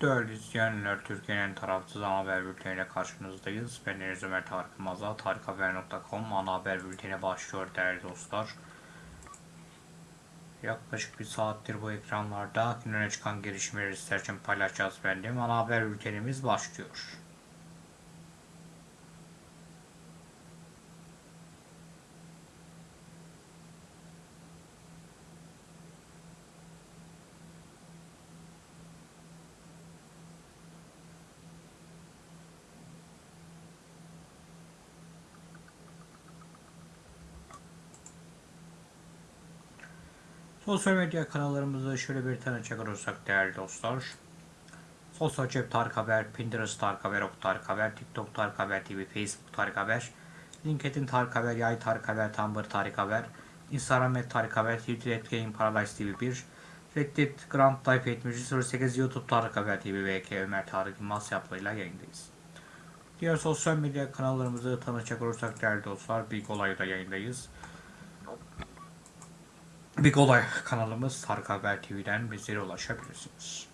Değerli izleyenler, Türkiye'nin tarafsız ana haber bülteniyle karşınızdayız. Ben Deniz Ömer Tarık Yılmaz'la tarikhaber.com ana haber bülteni başlıyor değerli dostlar. Yaklaşık bir saattir bu ekranlarda gün öne çıkan gelişmeleri sizler için paylaşacağız efendim. Ana haber bültenimiz başlıyor. Sosyal medya kanallarımızı şöyle bir tanıcak olursak değerli dostlar. Sosyal cep Tarık Haber, Pinterest Tarık Haber, Ok Tarık Haber, TikTok Tarık Haber TV, Facebook Tarık Haber, LinkedIn Tarık Haber, Yay Tarık Haber, Tumblr Tarık Haber, Instagram et Tarık Haber, Twitter et Game Paradise TV 1, Reddit Grand Life 7308, YouTube Tarık Haber TV ve K Ömer Tarık Yılmaz yaplarıyla yayındayız. Diğer sosyal medya kanallarımızı tanıcak olursak değerli dostlar, Big Olay'da yayındayız. Big Olay kanalımız Tarık Haber TV'den bizlere ulaşabilirsiniz.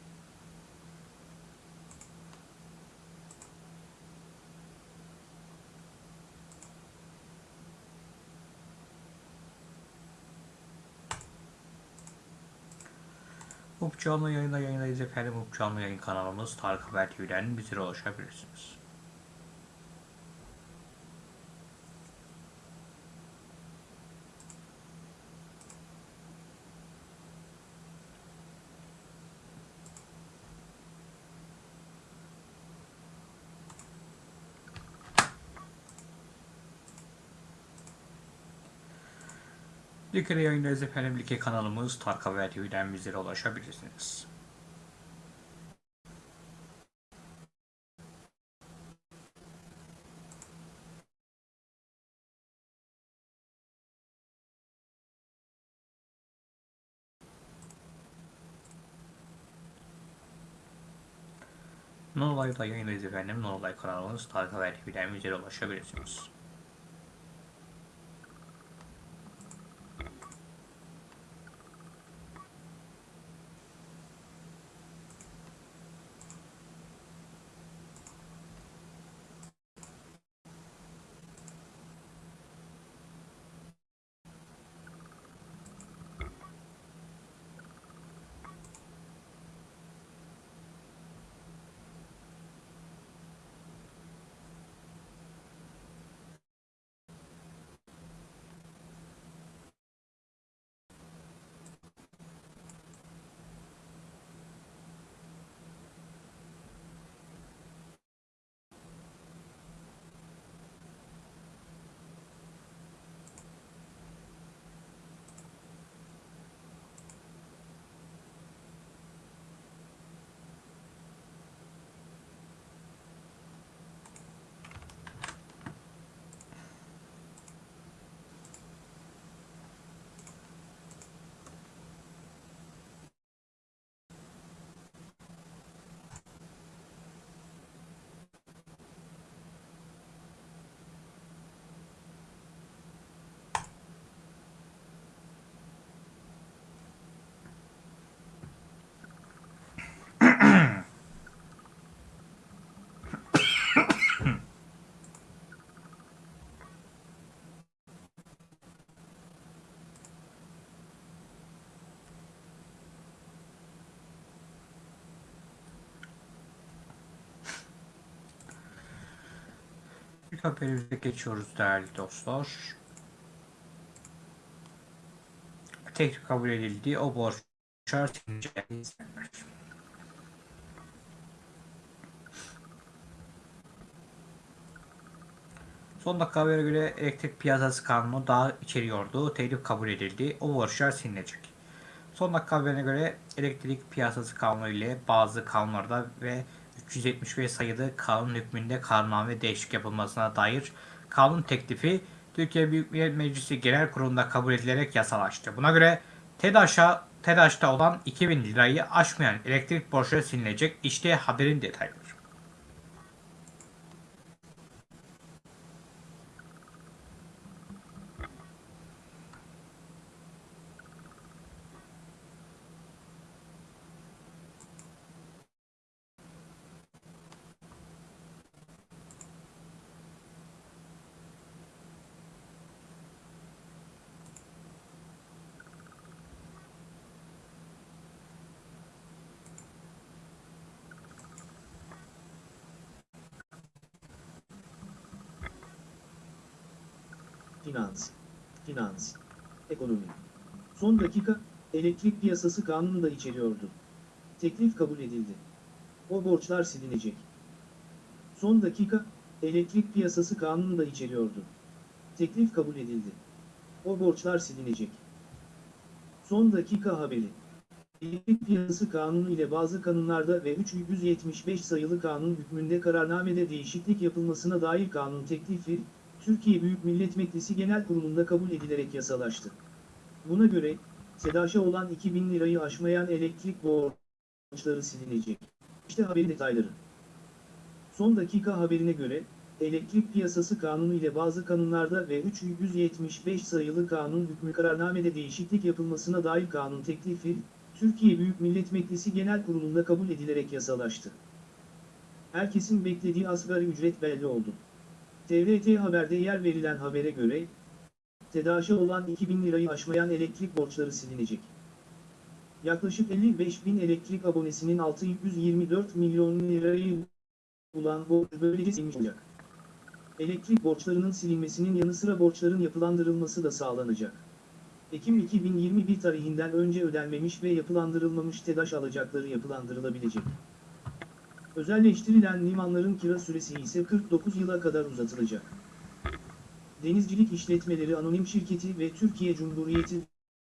Up canlı yayında yayındayız efendim. Up yayın kanalımız Tarık Haber TV'den bizlere ulaşabilirsiniz. Likere yayındayız efendim. Like kanalımız Tarık Haber TV'den bizlere ulaşabilirsiniz. Nonolay'da yayındayız efendim. Nonolay kanalımız Tarık Haber TV'den bizlere ulaşabilirsiniz. İlk haberimize geçiyoruz değerli dostlar. Teklif kabul edildi. O borçlar izlenir. Son dakika habere göre elektrik piyasası kanunu daha içeriyordu. Teklif kabul edildi. O borçlar silinecek. Son dakika haberine göre elektrik piyasası kanunu ile bazı kanunlarda ve 375 sayılı kanun hükmünde kanunname değişiklik yapılmasına dair kanun teklifi Türkiye Büyük Millet Meclisi Genel Kurulu'nda kabul edilerek yasalaştı. Buna göre TEDAŞ'a TEDAŞ'ta olan 2000 lirayı aşmayan elektrik borçları silinecek. İşte haberin detayları. finans, finans, ekonomi. Son dakika, elektrik piyasası kanunu da içeriyordu. Teklif kabul edildi. O borçlar silinecek. Son dakika, elektrik piyasası kanunu da içeriyordu. Teklif kabul edildi. O borçlar silinecek. Son dakika haberi. Elektrik Piyasası Kanunu ile bazı kanunlarda ve 375 sayılı kanun hükmünde kararnamede değişiklik yapılmasına dair kanun teklifi, Türkiye Büyük Millet Meclisi Genel Kurulu'nda kabul edilerek yasalaştı. Buna göre, SEDAŞ'a olan 2000 lirayı aşmayan elektrik borçları silinecek. İşte haberin detayları. Son dakika haberine göre, Elektrik Piyasası Kanunu ile bazı kanunlarda ve 375 sayılı kanun hükmü kararnamede değişiklik yapılmasına dair kanun teklifi, Türkiye Büyük Millet Meclisi Genel Kurulu'nda kabul edilerek yasalaştı. Herkesin beklediği asgari ücret belli oldu. TRT Haber'de yer verilen habere göre, TEDAŞ'a olan 2000 lirayı aşmayan elektrik borçları silinecek. Yaklaşık 55 bin elektrik abonesinin 624 milyon lirayı bulan borç böylece silinmiş olacak. Elektrik borçlarının silinmesinin yanı sıra borçların yapılandırılması da sağlanacak. Ekim 2021 tarihinden önce ödenmemiş ve yapılandırılmamış TEDAŞ alacakları yapılandırılabilecek. Özelleştirilen limanların kira süresi ise 49 yıla kadar uzatılacak. Denizcilik İşletmeleri Anonim Şirketi ve Türkiye Cumhuriyeti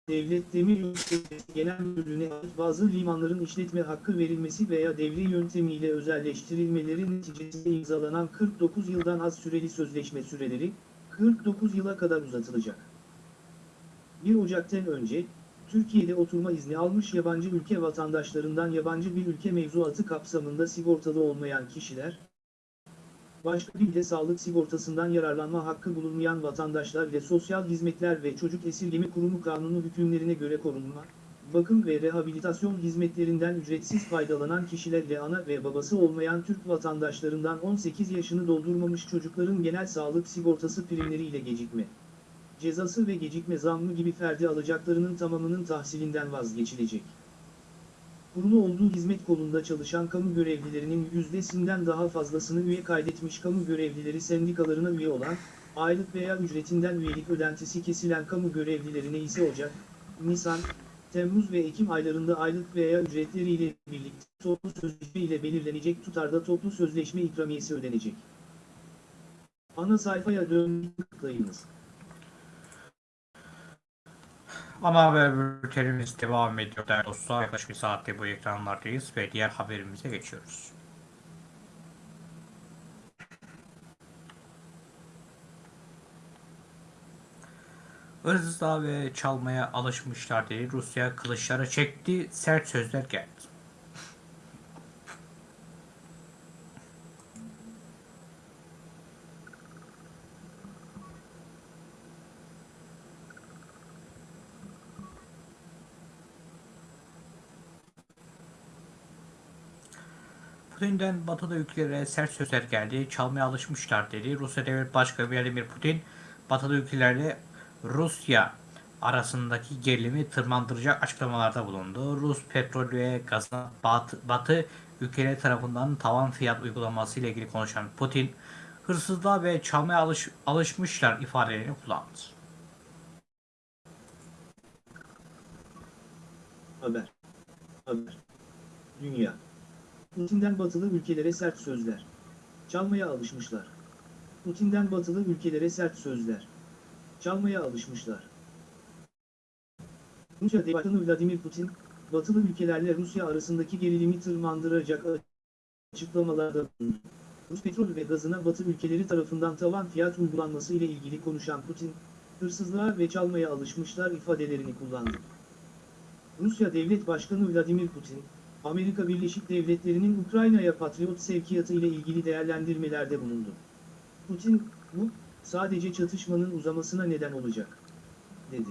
Devlet Demiryolu Şirketi Genel Müdürlüğü'ne bazı limanların işletme hakkı verilmesi veya devri yöntemiyle özelleştirilmeleri neticesinde imzalanan 49 yıldan az süreli sözleşme süreleri, 49 yıla kadar uzatılacak. 1 Ocak'tan önce, Türkiye'de oturma izni almış yabancı ülke vatandaşlarından yabancı bir ülke mevzuatı kapsamında sigortalı olmayan kişiler, başka bir de sağlık sigortasından yararlanma hakkı bulunmayan vatandaşlar ile Sosyal Hizmetler ve Çocuk Esirgeme Kurumu kanunu hükümlerine göre korunma, bakım ve rehabilitasyon hizmetlerinden ücretsiz faydalanan kişiler ile ana ve babası olmayan Türk vatandaşlarından 18 yaşını doldurmamış çocukların genel sağlık sigortası primleri ile gecikme cezası ve gecikme zammı gibi ferdi alacaklarının tamamının tahsilinden vazgeçilecek. Kurulu olduğu hizmet kolunda çalışan kamu görevlilerinin yüzdesinden daha fazlasını üye kaydetmiş kamu görevlileri sendikalarına üye olan, aylık veya ücretinden üyelik ödentisi kesilen kamu görevlilerine ise Ocak, Nisan, Temmuz ve Ekim aylarında aylık veya ücretleriyle birlikte toplu sözleşme ile belirlenecek tutarda toplu sözleşme ikramiyesi ödenecek. Ana sayfaya dönmek tıklayınız. Ana haber bültenimiz devam ediyor değerli dostlar. Yaklaşık bir saatte bu ekranlardayız ve diğer haberimize geçiyoruz. Hırsızlığa ve çalmaya alışmışlar diye Rusya kılıçları çekti, sert sözler geldi. Putin'den batıda ülkelere sert sözler geldi, çalmaya alışmışlar dedi. Rusya Devlet Başkanı Vladimir Putin, batıda ülkelerle Rusya arasındaki gerilimi tırmandıracak açıklamalarda bulundu. Rus petrol ve gazına batı, batı ülkeleri tarafından tavan fiyat uygulaması ile ilgili konuşan Putin, hırsızlığa ve çalmaya alış, alışmışlar ifadelerini kullandı. Haber. Haber. Dünya. Putin'den batılı ülkelere sert sözler. Çalmaya alışmışlar. Putin'den batılı ülkelere sert sözler. Çalmaya alışmışlar. Rusya Başkanı Vladimir Putin, batılı ülkelerle Rusya arasındaki gerilimi tırmandıracak açıklamalarda bulundu. Rus petrol ve gazına batı ülkeleri tarafından tavan fiyat uygulanması ile ilgili konuşan Putin, hırsızlığa ve çalmaya alışmışlar ifadelerini kullandı. Rusya Devlet Başkanı Vladimir Putin, Amerika Birleşik Devletleri'nin Ukrayna'ya Patriot sevkiyatı ile ilgili değerlendirmelerde bulundu. Putin, bu, sadece çatışmanın uzamasına neden olacak, dedi.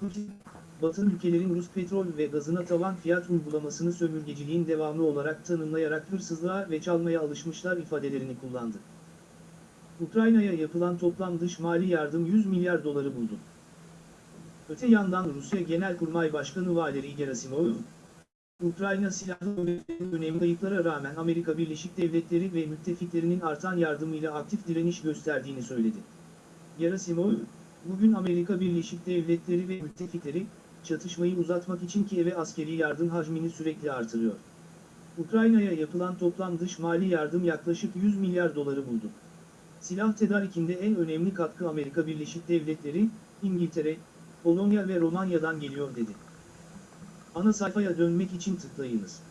Putin, Batı ülkelerin Rus petrol ve gazına tavan fiyat uygulamasını sömürgeciliğin devamı olarak tanımlayarak hırsızlığa ve çalmaya alışmışlar ifadelerini kullandı. Ukrayna'ya yapılan toplam dış mali yardım 100 milyar doları buldu. Öte yandan Rusya Genelkurmay Başkanı Valeri Gerasimov, Ukrayna silahlı önemli kayıplara rağmen Amerika Birleşik Devletleri ve müttefiklerinin artan yardımıyla aktif direniş gösterdiğini söyledi. Gerasimov, bugün Amerika Birleşik Devletleri ve müttefikleri, çatışmayı uzatmak için Kiev'e askeri yardım hacmini sürekli artırıyor. Ukrayna'ya yapılan toplam dış mali yardım yaklaşık 100 milyar doları buldu. Silah tedarikinde en önemli katkı Amerika Birleşik Devletleri, İngiltere, Polonya ve Romanya'dan geliyor dedi. Ana sayfaya dönmek için tıklayınız.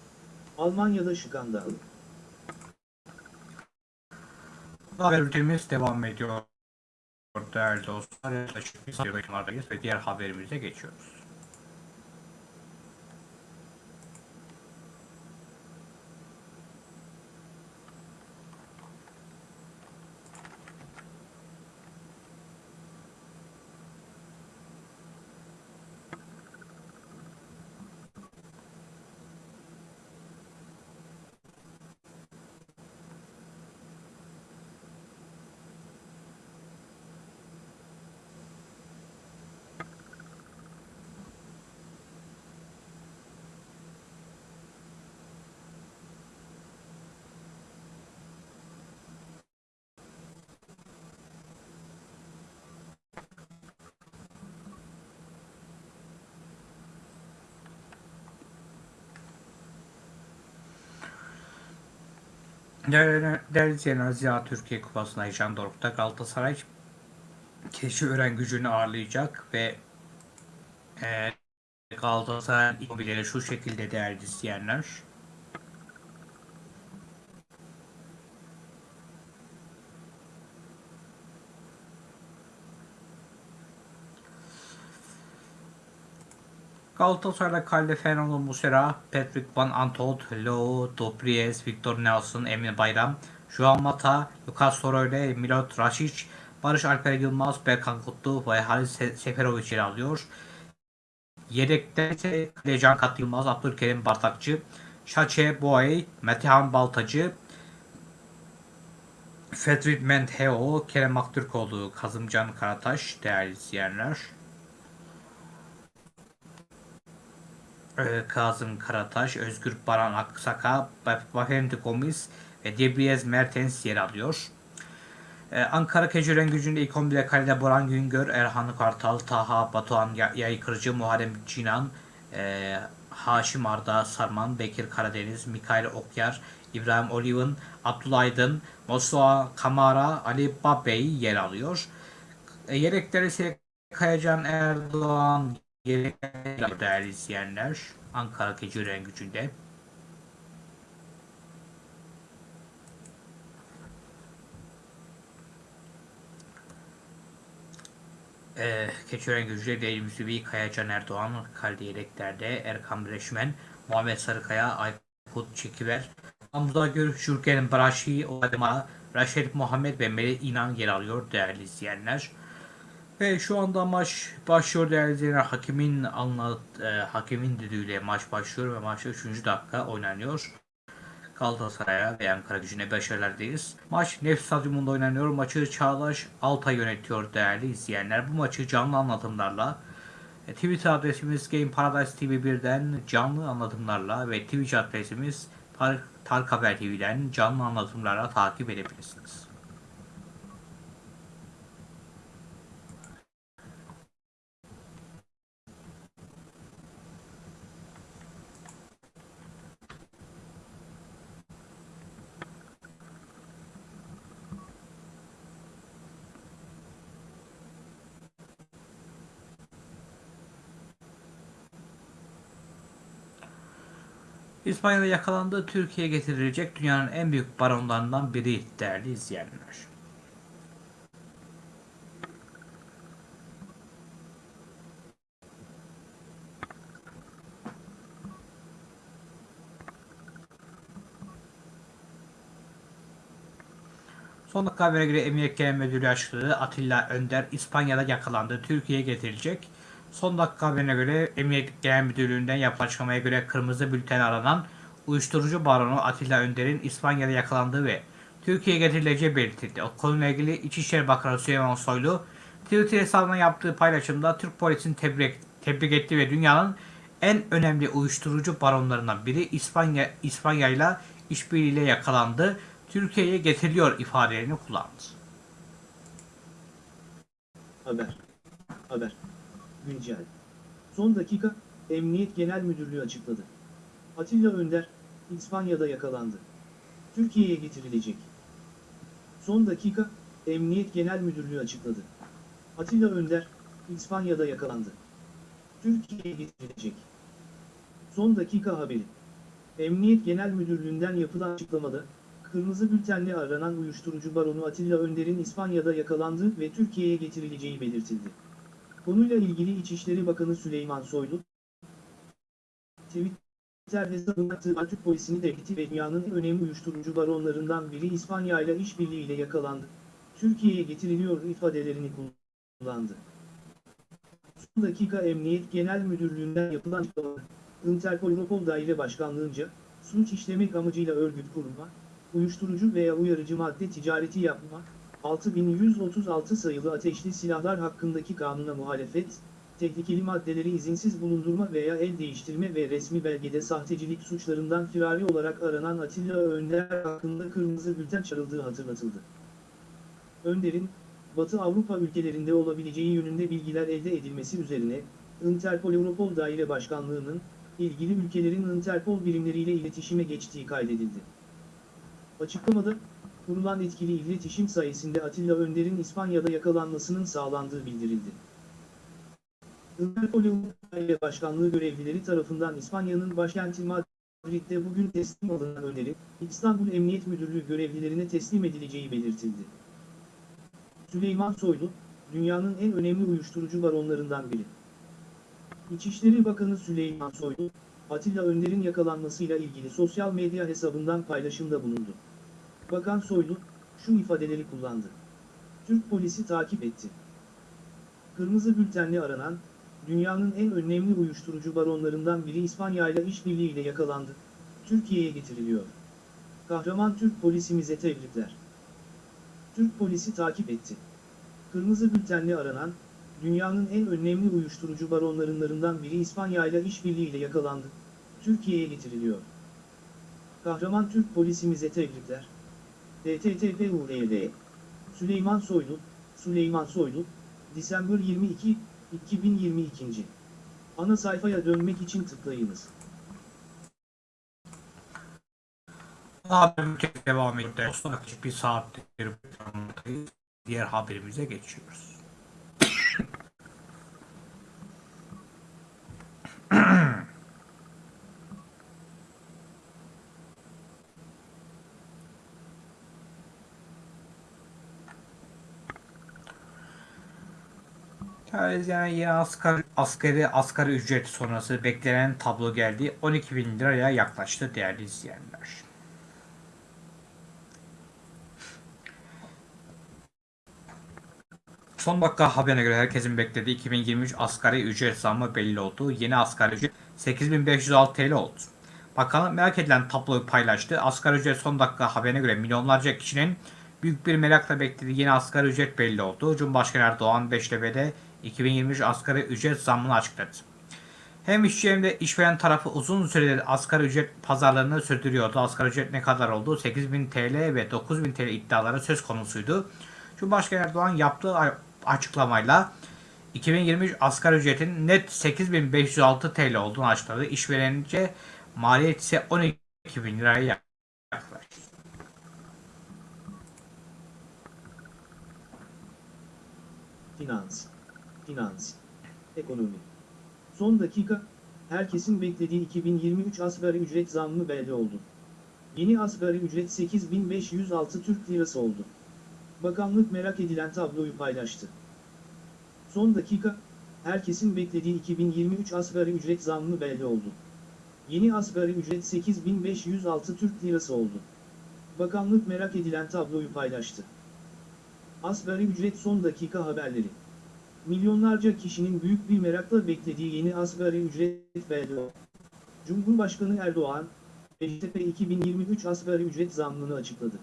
Almanya'da skandal. Haber bültenimiz devam ediyor. Değerli dostlar, yaklaşık bir yakınlardayız ve diğer haberimize geçiyoruz. Değerli, izleyenler, Türkiye Kupası'na heyecan dorukta Galatasaray Keçiören gücünü ağırlayacak ve e, Galatasaray'ın ilk şu şekilde değerli izleyenler. Galatasaray'da kalede Fernando Muslera, Patrick Van Aanholt, Leo Dobriez, Victor Nelson, Emin Bayram, Joao Mata, Lucas Torreira, Milot Rashic, Barış Alper Yılmaz, Berkan Kutlu ve Halis Se- Seferovic yer alıyor. Yedekte ise Kaleci Kat Yılmaz, Abdülkerim Bartakçı, Şaçe Boğay, Metehan Baltacı, Fedrit Mentheo, Kerem Aktürkoğlu, Kazımcan Karataş değerli izleyenler. Kazım Karataş, Özgür Baran Aksaka, Bafendi Gomis ve Debriez Mertens yer alıyor. Ee, Ankara Keçiören gücünde ilk 11'de kalede Boran Güngör, Erhan Kartal, Taha Batuhan Ya- Yaykırıcı, Muharrem Cinan, e, Haşim Arda Sarman, Bekir Karadeniz, Mikail Okyar, İbrahim Oliven, Abdullah Aydın, Mosua Kamara, Ali Babey yer alıyor. E, yedekleri ise Kayacan Erdoğan değerli izleyenler. Ankara Keçiören gücünde. Ee, Keçiören gücüyle Deli Müslübi, Kayacan Erdoğan, kalede yedeklerde Erkan Bireşmen, Muhammed Sarıkaya, Aykut Çekiver, Hamza Gür, Jürgen Braşi, Odema, Raşit Muhammed ve Melih İnan yer alıyor değerli izleyenler. Ve şu anda maç başlıyor değerli izleyenler. Hakimin anlat, e, hakimin düdüğüyle maç başlıyor ve maçta 3. dakika oynanıyor. Galatasaray'a ve Ankara gücüne başarılardayız. Maç Nef Stadyumunda oynanıyor. Maçı Çağdaş Altay yönetiyor değerli izleyenler. Bu maçı canlı anlatımlarla e, Twitter adresimiz Game Paradise TV1'den canlı anlatımlarla ve Twitch adresimiz Tar Tark Haber TV'den canlı anlatımlarla takip edebilirsiniz. İspanya'da yakalandığı Türkiye'ye getirilecek dünyanın en büyük baronlarından biri değerli izleyenler. Son dakika habere göre Emniyet Genel Müdürlüğü açıkladı. Atilla Önder İspanya'da yakalandı. Türkiye'ye getirilecek. Son dakika haberine göre Emniyet Genel Müdürlüğü'nden yapılan açıklamaya göre kırmızı bülten aranan uyuşturucu baronu Atilla Önder'in İspanya'da yakalandığı ve Türkiye'ye getirileceği belirtildi. O konuyla ilgili İçişleri Bakanı Süleyman Soylu Twitter hesabına yaptığı paylaşımda Türk polisini tebrik, tebrik etti ve dünyanın en önemli uyuşturucu baronlarından biri İspanya İspanya ile işbirliğiyle yakalandı. Türkiye'ye getiriliyor ifadelerini kullandı. Haber. Haber. Güncel. Son dakika, Emniyet Genel Müdürlüğü açıkladı. Atilla Önder, İspanya'da yakalandı. Türkiye'ye getirilecek. Son dakika, Emniyet Genel Müdürlüğü açıkladı. Atilla Önder, İspanya'da yakalandı. Türkiye'ye getirilecek. Son dakika haberi. Emniyet Genel Müdürlüğü'nden yapılan açıklamada, Kırmızı bültenle aranan uyuşturucu baronu Atilla Önder'in İspanya'da yakalandığı ve Türkiye'ye getirileceği belirtildi. Konuyla ilgili İçişleri Bakanı Süleyman Soylu, Twitter hesabında attığı Türk polisini devleti ve dünyanın en önemli uyuşturucu baronlarından biri İspanya ile işbirliğiyle yakalandı. Türkiye'ye getiriliyor ifadelerini kullandı. Son dakika Emniyet Genel Müdürlüğü'nden yapılan açıklamada, Interpol Europol Daire Başkanlığı'nca, suç işlemek amacıyla örgüt kurma, uyuşturucu veya uyarıcı madde ticareti yapma, 6136 sayılı ateşli silahlar hakkındaki kanuna muhalefet, tehlikeli maddeleri izinsiz bulundurma veya el değiştirme ve resmi belgede sahtecilik suçlarından firari olarak aranan Atilla Önder hakkında kırmızı bülten çarıldığı hatırlatıldı. Önder'in, Batı Avrupa ülkelerinde olabileceği yönünde bilgiler elde edilmesi üzerine, Interpol Europol Daire Başkanlığı'nın, ilgili ülkelerin Interpol birimleriyle iletişime geçtiği kaydedildi. Açıklamada, kurulan etkili iletişim sayesinde Atilla Önder'in İspanya'da yakalanmasının sağlandığı bildirildi. Daire Başkanlığı görevlileri tarafından İspanya'nın başkenti Madrid'de bugün teslim alınan Önder'in, İstanbul Emniyet Müdürlüğü görevlilerine teslim edileceği belirtildi. Süleyman Soylu, dünyanın en önemli uyuşturucu baronlarından biri. İçişleri Bakanı Süleyman Soylu, Atilla Önder'in yakalanmasıyla ilgili sosyal medya hesabından paylaşımda bulundu. Bakan Soylu, şu ifadeleri kullandı. Türk polisi takip etti. Kırmızı bültenli aranan, dünyanın en önemli uyuşturucu baronlarından biri İspanya ile işbirliğiyle yakalandı. Türkiye'ye getiriliyor. Kahraman Türk polisimize tebrikler. Türk polisi takip etti. Kırmızı bültenli aranan, dünyanın en önemli uyuşturucu baronlarından biri İspanya ile işbirliğiyle yakalandı. Türkiye'ye getiriliyor. Kahraman Türk polisimize tebrikler. DTTPURL Süleyman Soylu, Süleyman Soylu, Disember 22, 2022. Ana sayfaya dönmek için tıklayınız. Haberimiz devam ediyor. Dostlar yaklaşık bir saattir. Diğer haberimize geçiyoruz. Yani yeni asgari, asgari, asgari ücret sonrası beklenen tablo geldi. 12 bin liraya yaklaştı değerli izleyenler. Son dakika haberine göre herkesin beklediği 2023 asgari ücret zammı belli oldu. Yeni asgari ücret 8506 TL oldu. Bakanlık merak edilen tabloyu paylaştı. Asgari ücret son dakika haberine göre milyonlarca kişinin büyük bir merakla beklediği yeni asgari ücret belli oldu. Cumhurbaşkanı Erdoğan Beştepe'de 2023 asgari ücret zammını açıkladı. Hem işçi hem de işveren tarafı uzun süredir asgari ücret pazarlarını sürdürüyordu. Asgari ücret ne kadar oldu? 8000 TL ve 9000 TL iddiaları söz konusuydu. Cumhurbaşkanı Erdoğan yaptığı açıklamayla 2023 asgari ücretin net 8506 TL olduğunu açıkladı. İşverenince maliyet ise 12 bin liraya yaklaştı. Finans, finans, ekonomi. Son dakika, herkesin beklediği 2023 asgari ücret zammı belli oldu. Yeni asgari ücret 8506 Türk Lirası oldu. Bakanlık merak edilen tabloyu paylaştı. Son dakika, herkesin beklediği 2023 asgari ücret zammı belli oldu. Yeni asgari ücret 8506 Türk Lirası oldu. Bakanlık merak edilen tabloyu paylaştı. Asgari ücret son dakika haberleri. Milyonlarca kişinin büyük bir merakla beklediği yeni asgari ücret belli. Cumhurbaşkanı Erdoğan, Beştepe 2023 asgari ücret zammını açıkladı.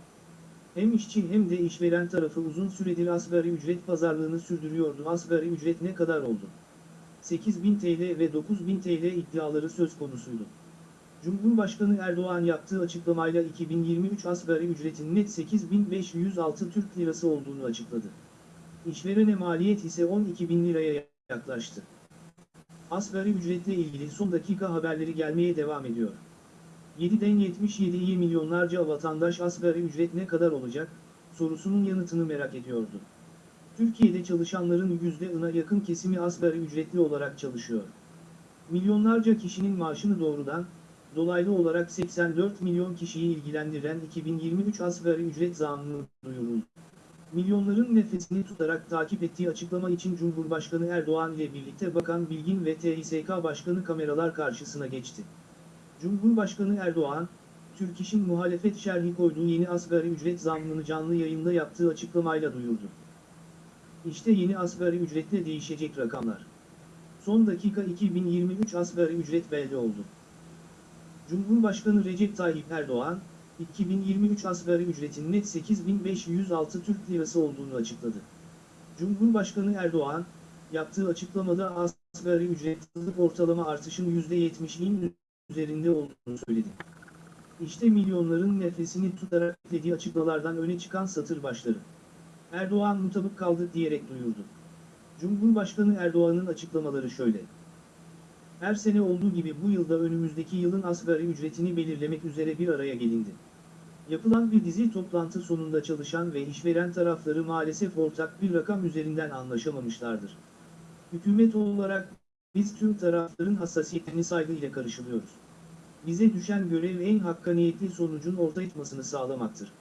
Hem işçi hem de işveren tarafı uzun süredir asgari ücret pazarlığını sürdürüyordu. Asgari ücret ne kadar oldu? 8000 TL ve 9000 TL iddiaları söz konusuydu. Cumhurbaşkanı Erdoğan yaptığı açıklamayla 2023 asgari ücretin net 8506 Türk Lirası olduğunu açıkladı. İşverene maliyet ise 12 bin liraya yaklaştı. Asgari ücretle ilgili son dakika haberleri gelmeye devam ediyor. 7'den 77'ye milyonlarca vatandaş asgari ücret ne kadar olacak, sorusunun yanıtını merak ediyordu. Türkiye'de çalışanların %'ına yakın kesimi asgari ücretli olarak çalışıyor. Milyonlarca kişinin maaşını doğrudan, dolaylı olarak 84 milyon kişiyi ilgilendiren 2023 asgari ücret zammı duyuruldu. Milyonların nefesini tutarak takip ettiği açıklama için Cumhurbaşkanı Erdoğan ile birlikte Bakan Bilgin ve TİSK Başkanı kameralar karşısına geçti. Cumhurbaşkanı Erdoğan, Türk İş'in muhalefet şerhi koyduğu yeni asgari ücret zammını canlı yayında yaptığı açıklamayla duyurdu. İşte yeni asgari ücretle değişecek rakamlar. Son dakika 2023 asgari ücret belli oldu. Cumhurbaşkanı Recep Tayyip Erdoğan, 2023 asgari ücretin net 8506 Türk Lirası olduğunu açıkladı. Cumhurbaşkanı Erdoğan, yaptığı açıklamada asgari ücret ortalama artışın %70'in üzerinde olduğunu söyledi. İşte milyonların nefesini tutarak dediği açıklamalardan öne çıkan satır başları. Erdoğan mutabık kaldık diyerek duyurdu. Cumhurbaşkanı Erdoğan'ın açıklamaları şöyle. Her sene olduğu gibi bu yılda önümüzdeki yılın asgari ücretini belirlemek üzere bir araya gelindi. Yapılan bir dizi toplantı sonunda çalışan ve işveren tarafları maalesef ortak bir rakam üzerinden anlaşamamışlardır. Hükümet olarak biz tüm tarafların hassasiyetlerini saygıyla karşılıyoruz. Bize düşen görev en hakkaniyetli sonucun ortaya çıkmasını sağlamaktır.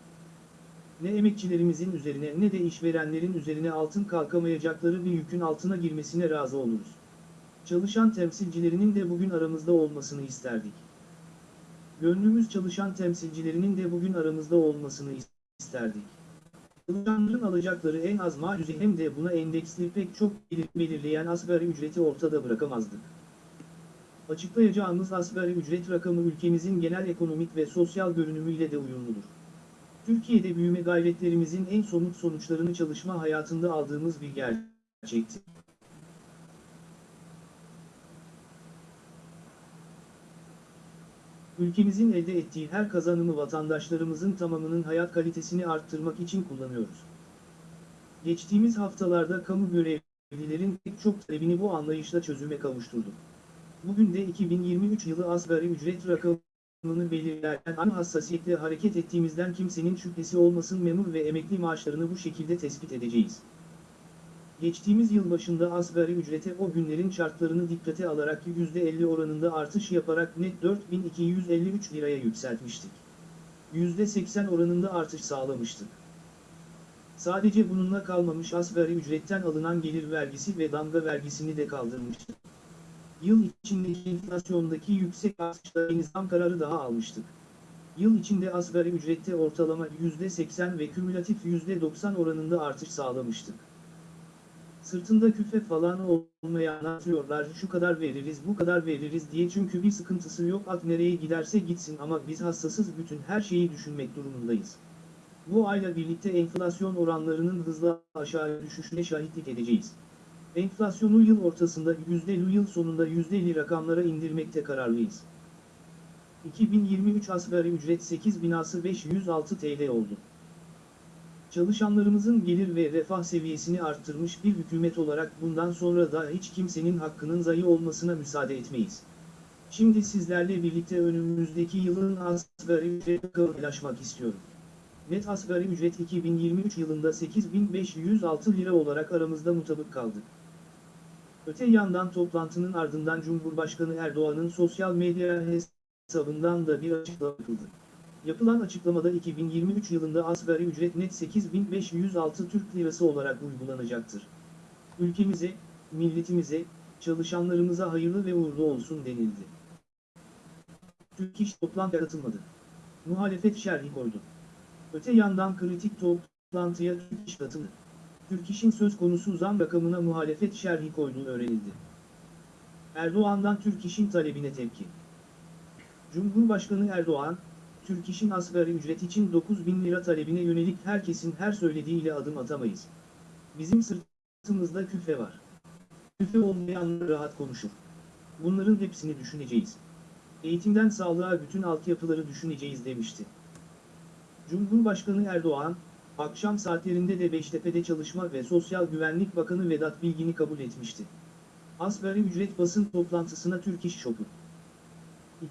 Ne emekçilerimizin üzerine ne de işverenlerin üzerine altın kalkamayacakları bir yükün altına girmesine razı oluruz. Çalışan temsilcilerinin de bugün aramızda olmasını isterdik. Gönlümüz çalışan temsilcilerinin de bugün aramızda olmasını isterdik. Çalışanların alacakları en az maaşı hem de buna endeksli pek çok belirleyen asgari ücreti ortada bırakamazdık. Açıklayacağımız asgari ücret rakamı ülkemizin genel ekonomik ve sosyal görünümüyle de uyumludur. Türkiye'de büyüme gayretlerimizin en somut sonuçlarını çalışma hayatında aldığımız bir gerçekti. Ülkemizin elde ettiği her kazanımı vatandaşlarımızın tamamının hayat kalitesini arttırmak için kullanıyoruz. Geçtiğimiz haftalarda kamu görevlilerin pek çok talebini bu anlayışla çözüme kavuşturduk. Bugün de 2023 yılı asgari ücret rakamını belirlerken aynı hassasiyetle hareket ettiğimizden kimsenin şüphesi olmasın memur ve emekli maaşlarını bu şekilde tespit edeceğiz. Geçtiğimiz yıl başında asgari ücrete o günlerin şartlarını dikkate alarak %50 oranında artış yaparak net 4253 liraya yükseltmiştik. %80 oranında artış sağlamıştık. Sadece bununla kalmamış asgari ücretten alınan gelir vergisi ve damga vergisini de kaldırmıştık. Yıl içindeki enflasyondaki yüksek artışla yeni zam kararı daha almıştık. Yıl içinde asgari ücrette ortalama %80 ve kümülatif %90 oranında artış sağlamıştık. Sırtında küfe falan olmayanlar diyorlar şu kadar veririz bu kadar veririz diye çünkü bir sıkıntısı yok ak nereye giderse gitsin ama biz hassasız bütün her şeyi düşünmek durumundayız. Bu ayla birlikte enflasyon oranlarının hızla aşağı düşüşüne şahitlik edeceğiz. Enflasyonu yıl ortasında %50 yıl sonunda %50 rakamlara indirmekte kararlıyız. 2023 asgari ücret 8 binası 506 TL oldu. Çalışanlarımızın gelir ve refah seviyesini arttırmış bir hükümet olarak bundan sonra da hiç kimsenin hakkının zayi olmasına müsaade etmeyiz. Şimdi sizlerle birlikte önümüzdeki yılın asgari ücret paylaşmak istiyorum. Net asgari ücret 2023 yılında 8506 lira olarak aramızda mutabık kaldı. Öte yandan toplantının ardından Cumhurbaşkanı Erdoğan'ın sosyal medya hesabından da bir açıklama yapıldı. Yapılan açıklamada 2023 yılında asgari ücret net 8506 Türk Lirası olarak uygulanacaktır. Ülkemize, milletimize, çalışanlarımıza hayırlı ve uğurlu olsun denildi. Türk İş toplantıya katılmadı. Muhalefet şerhi koydu. Öte yandan kritik toplantıya Türk İş katıldı. Türk İş'in söz konusu zam rakamına muhalefet şerhi koyduğu öğrenildi. Erdoğan'dan Türk İş'in talebine tepki. Cumhurbaşkanı Erdoğan, Türk İş'in asgari ücret için 9 bin lira talebine yönelik herkesin her söylediğiyle adım atamayız. Bizim sırtımızda küfe var. Küfe olmayanlar rahat konuşur. Bunların hepsini düşüneceğiz. Eğitimden sağlığa bütün altyapıları düşüneceğiz demişti. Cumhurbaşkanı Erdoğan, akşam saatlerinde de Beştepe'de Çalışma ve Sosyal Güvenlik Bakanı Vedat Bilgin'i kabul etmişti. Asgari ücret basın toplantısına Türk İş Şoku.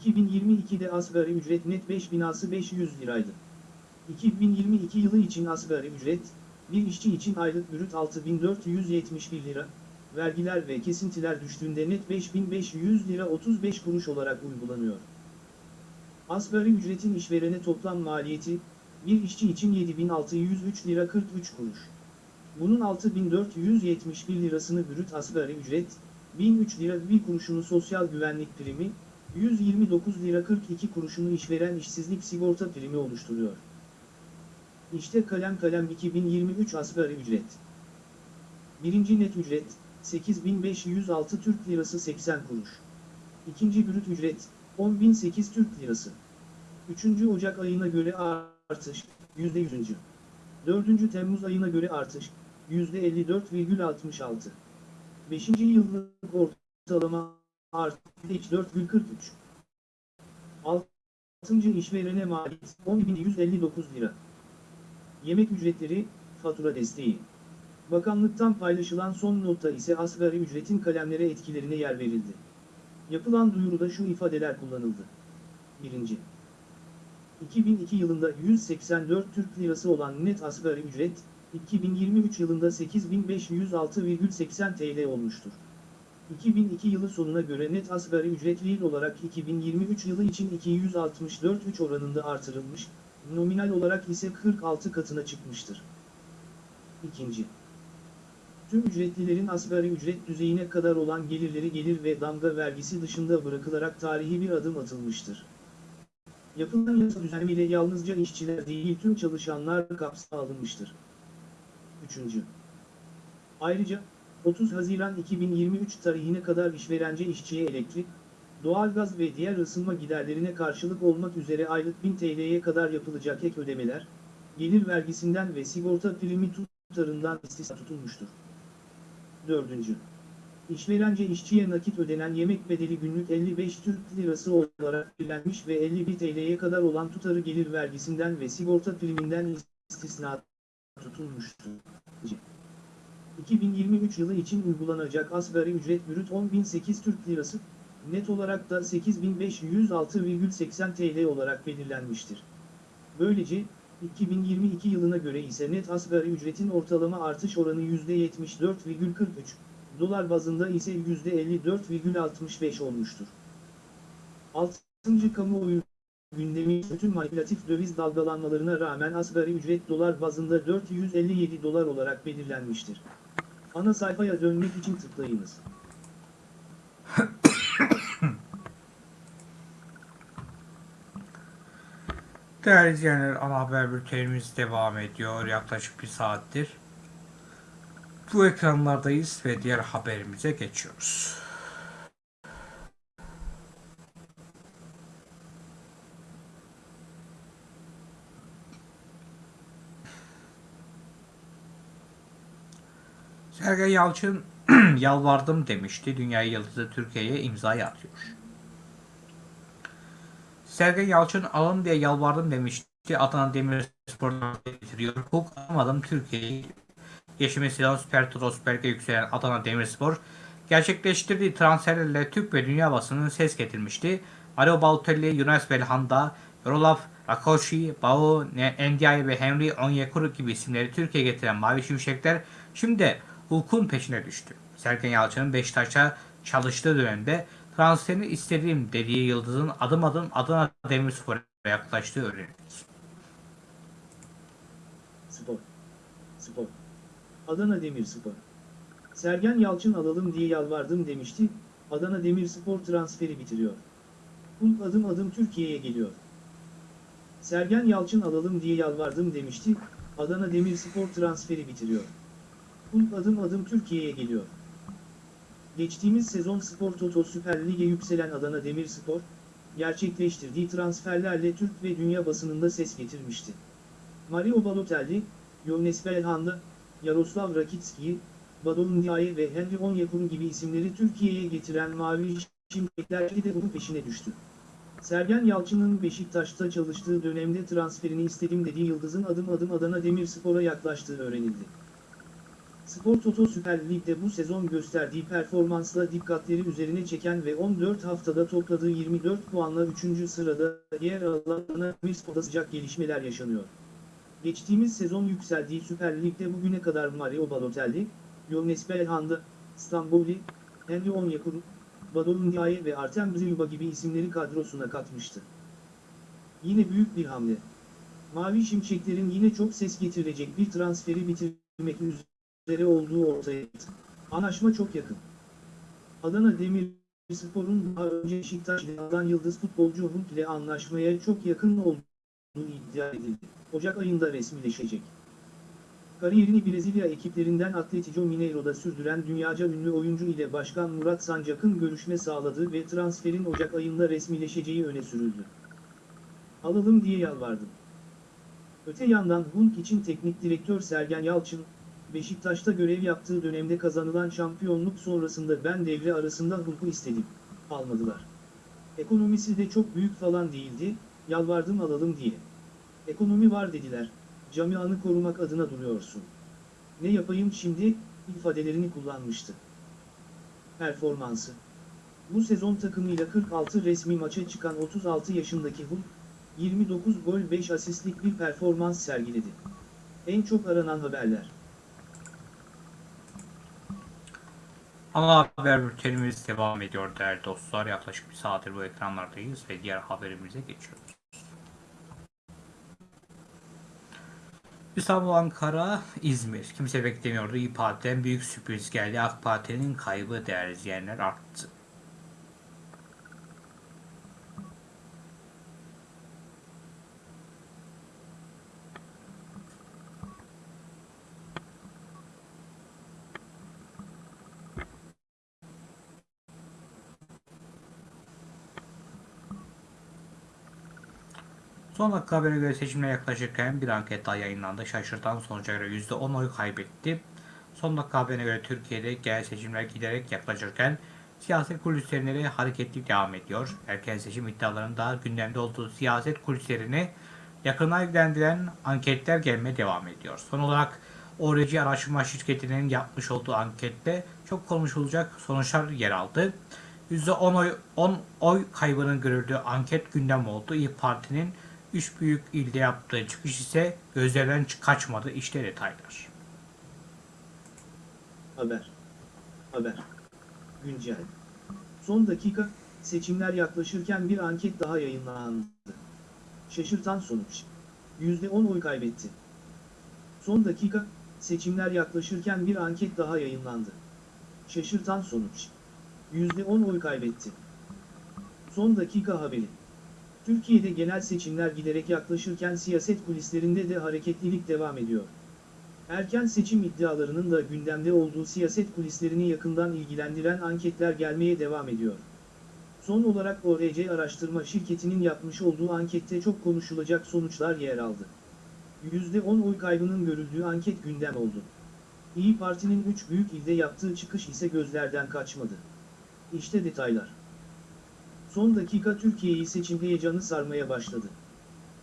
2022'de asgari ücret net 5 binası 500 liraydı. 2022 yılı için asgari ücret, bir işçi için aylık brüt 6471 lira, vergiler ve kesintiler düştüğünde net 5500 lira 35 kuruş olarak uygulanıyor. Asgari ücretin işverene toplam maliyeti, bir işçi için 7603 lira 43 kuruş. Bunun 6471 lirasını brüt asgari ücret, 1003 lira 1 kuruşunu sosyal güvenlik primi, 129 lira 42 kuruşunu işveren işsizlik sigorta primi oluşturuyor. İşte kalem kalem 2023 asgari ücret. Birinci net ücret, 8506 Türk Lirası 80 kuruş. İkinci brüt ücret, 10.008 Türk Lirası. 3. Ocak ayına göre artış, %100. 4. Temmuz ayına göre artış, %54,66. 5. yıllık ortalama artış 4,43. 6. işverene maliyet 10.159 lira. Yemek ücretleri, fatura desteği. Bakanlıktan paylaşılan son notta ise asgari ücretin kalemlere etkilerine yer verildi. Yapılan duyuruda şu ifadeler kullanıldı. 1. 2002 yılında 184 Türk Lirası olan net asgari ücret, 2023 yılında 8506,80 TL olmuştur. 2002 yılı sonuna göre net asgari ücretli olarak 2023 yılı için 264,3 oranında artırılmış, nominal olarak ise 46 katına çıkmıştır. 2. Tüm ücretlilerin asgari ücret düzeyine kadar olan gelirleri gelir ve damga vergisi dışında bırakılarak tarihi bir adım atılmıştır. Yapılan yasa düzenlemeyle yalnızca işçiler değil tüm çalışanlar kapsama alınmıştır. 3. Ayrıca, 30 Haziran 2023 tarihine kadar işverence işçiye elektrik, doğalgaz ve diğer ısınma giderlerine karşılık olmak üzere aylık 1000 TL'ye kadar yapılacak ek ödemeler, gelir vergisinden ve sigorta primi tutarından istisna tutulmuştur. 4. İşverence işçiye nakit ödenen yemek bedeli günlük 55 Türk Lirası olarak belirlenmiş ve 51 TL'ye kadar olan tutarı gelir vergisinden ve sigorta priminden istisna tutulmuştur. 2023 yılı için uygulanacak asgari ücret brüt 10.008 Türk Lirası, net olarak da 8.506,80 TL olarak belirlenmiştir. Böylece, 2022 yılına göre ise net asgari ücretin ortalama artış oranı %74,43, dolar bazında ise %54,65 olmuştur. 6. Kamuoyu gündemi bütün manipülatif döviz dalgalanmalarına rağmen asgari ücret dolar bazında 457 dolar olarak belirlenmiştir. Ana sayfaya dönmek için tıklayınız. Değerli izleyenler ana haber bültenimiz devam ediyor yaklaşık bir saattir. Bu ekranlardayız ve diğer haberimize geçiyoruz. Sergen Yalçın yalvardım demişti. Dünya Yıldızı Türkiye'ye imzayı atıyor. Sergen Yalçın alın diye yalvardım demişti. Adana Demirspor'dan getiriyor. Hukuk almadım Türkiye'yi. Yeşil Silah Süper Turo Süper yükselen Adana Demirspor gerçekleştirdiği transferlerle Türk ve dünya basının ses getirmişti. Alo Balotelli, Yunus Belhanda, Yorolav Rakoshi, Bao, Ndiaye ve Henry Onyekuru gibi isimleri Türkiye'ye getiren Mavi Şimşekler şimdi hukukun peşine düştü. Sergen Yalçın'ın Beşiktaş'a çalıştığı dönemde transferini istediğim dediği Yıldız'ın adım adım Adana Demirspor'a yaklaştığı öğrenildi. Spor. Spor. Adana Demirspor. Sergen Yalçın alalım diye yalvardım demişti, Adana Demirspor transferi bitiriyor. Hulk adım adım Türkiye'ye geliyor. Sergen Yalçın alalım diye yalvardım demişti, Adana Demirspor transferi bitiriyor. Hulk adım adım Türkiye'ye geliyor. Geçtiğimiz sezon Spor Toto Süper Lig'e yükselen Adana Demirspor, gerçekleştirdiği transferlerle Türk ve dünya basınında ses getirmişti. Mario Balotelli, Yones Belhanda, Yaroslav Rakitski, Badon Ndiaye ve Henry Onyekuru gibi isimleri Türkiye'ye getiren Mavi Şimşekler de bunun peşine düştü. Sergen Yalçın'ın Beşiktaş'ta çalıştığı dönemde transferini istedim dediği Yıldız'ın adım adım Adana Demirspor'a yaklaştığı öğrenildi. Spor Toto Süper Lig'de bu sezon gösterdiği performansla dikkatleri üzerine çeken ve 14 haftada topladığı 24 puanla 3. sırada yer alan Demirspor'da sıcak gelişmeler yaşanıyor. Geçtiğimiz sezon yükseldiği Süper Lig'de bugüne kadar Mario Balotelli, Jonas Belhanda, Stamboli, Henry Onyekuru, Badou Ndiaye ve Artem Zilba gibi isimleri kadrosuna katmıştı. Yine büyük bir hamle. Mavi Şimşeklerin yine çok ses getirecek bir transferi bitirmek üzere olduğu ortaya çıktı. Anlaşma çok yakın. Adana Demirspor'un daha önce Beşiktaş'tan yıldız futbolcu Hulk ile anlaşmaya çok yakın olduğu iddia edildi. Ocak ayında resmileşecek. Kariyerini Brezilya ekiplerinden Atletico Mineiro'da sürdüren dünyaca ünlü oyuncu ile Başkan Murat Sancak'ın görüşme sağladığı ve transferin Ocak ayında resmileşeceği öne sürüldü. Alalım diye yalvardım. Öte yandan Hulk için teknik direktör Sergen Yalçın, Beşiktaş'ta görev yaptığı dönemde kazanılan şampiyonluk sonrasında ben devre arasında Hulk'u istedim. Almadılar. Ekonomisi de çok büyük falan değildi, yalvardım alalım diye. Ekonomi var dediler, camianı korumak adına duruyorsun. Ne yapayım şimdi, ifadelerini kullanmıştı. Performansı Bu sezon takımıyla 46 resmi maça çıkan 36 yaşındaki Hulk, 29 gol 5 asistlik bir performans sergiledi. En çok aranan haberler. Ana haber bültenimiz devam ediyor değerli dostlar. Yaklaşık bir saattir bu ekranlardayız ve diğer haberimize geçiyoruz. İstanbul, Ankara, İzmir. Kimse beklemiyordu. İYİ Parti'den büyük sürpriz geldi. AK Parti'nin kaybı değerli izleyenler arttı. Son dakika haberine göre seçimler yaklaşırken bir anket daha yayınlandı. Şaşırtan sonuca göre %10 oy kaybetti. Son dakika haberine göre Türkiye'de genel seçimler giderek yaklaşırken siyaset kulislerine hareketlik devam ediyor. Erken seçim iddialarının daha gündemde olduğu siyaset kulislerini yakından ilgilendiren anketler gelmeye devam ediyor. Son olarak ORC araştırma şirketinin yapmış olduğu ankette çok konuşulacak sonuçlar yer aldı. %10 oy, 10 oy kaybının görüldüğü anket gündem oldu. İYİ Parti'nin 3 büyük ilde yaptığı çıkış ise gözlerden kaçmadı. İşte detaylar. Haber. Haber. Güncel. Son dakika, seçimler yaklaşırken bir anket daha yayınlandı. Şaşırtan sonuç. %10 oy kaybetti. Son dakika, seçimler yaklaşırken bir anket daha yayınlandı. Şaşırtan sonuç. %10 oy kaybetti. Son dakika haberi. Türkiye'de genel seçimler giderek yaklaşırken siyaset kulislerinde de hareketlilik devam ediyor. Erken seçim iddialarının da gündemde olduğu siyaset kulislerini yakından ilgilendiren anketler gelmeye devam ediyor. Son olarak ORC araştırma şirketinin yapmış olduğu ankette çok konuşulacak sonuçlar yer aldı. %10 oy kaybının görüldüğü anket gündem oldu. İyi Parti'nin 3 büyük ilde yaptığı çıkış ise gözlerden kaçmadı. İşte detaylar. Son dakika Türkiye'yi seçim heyecanı sarmaya başladı.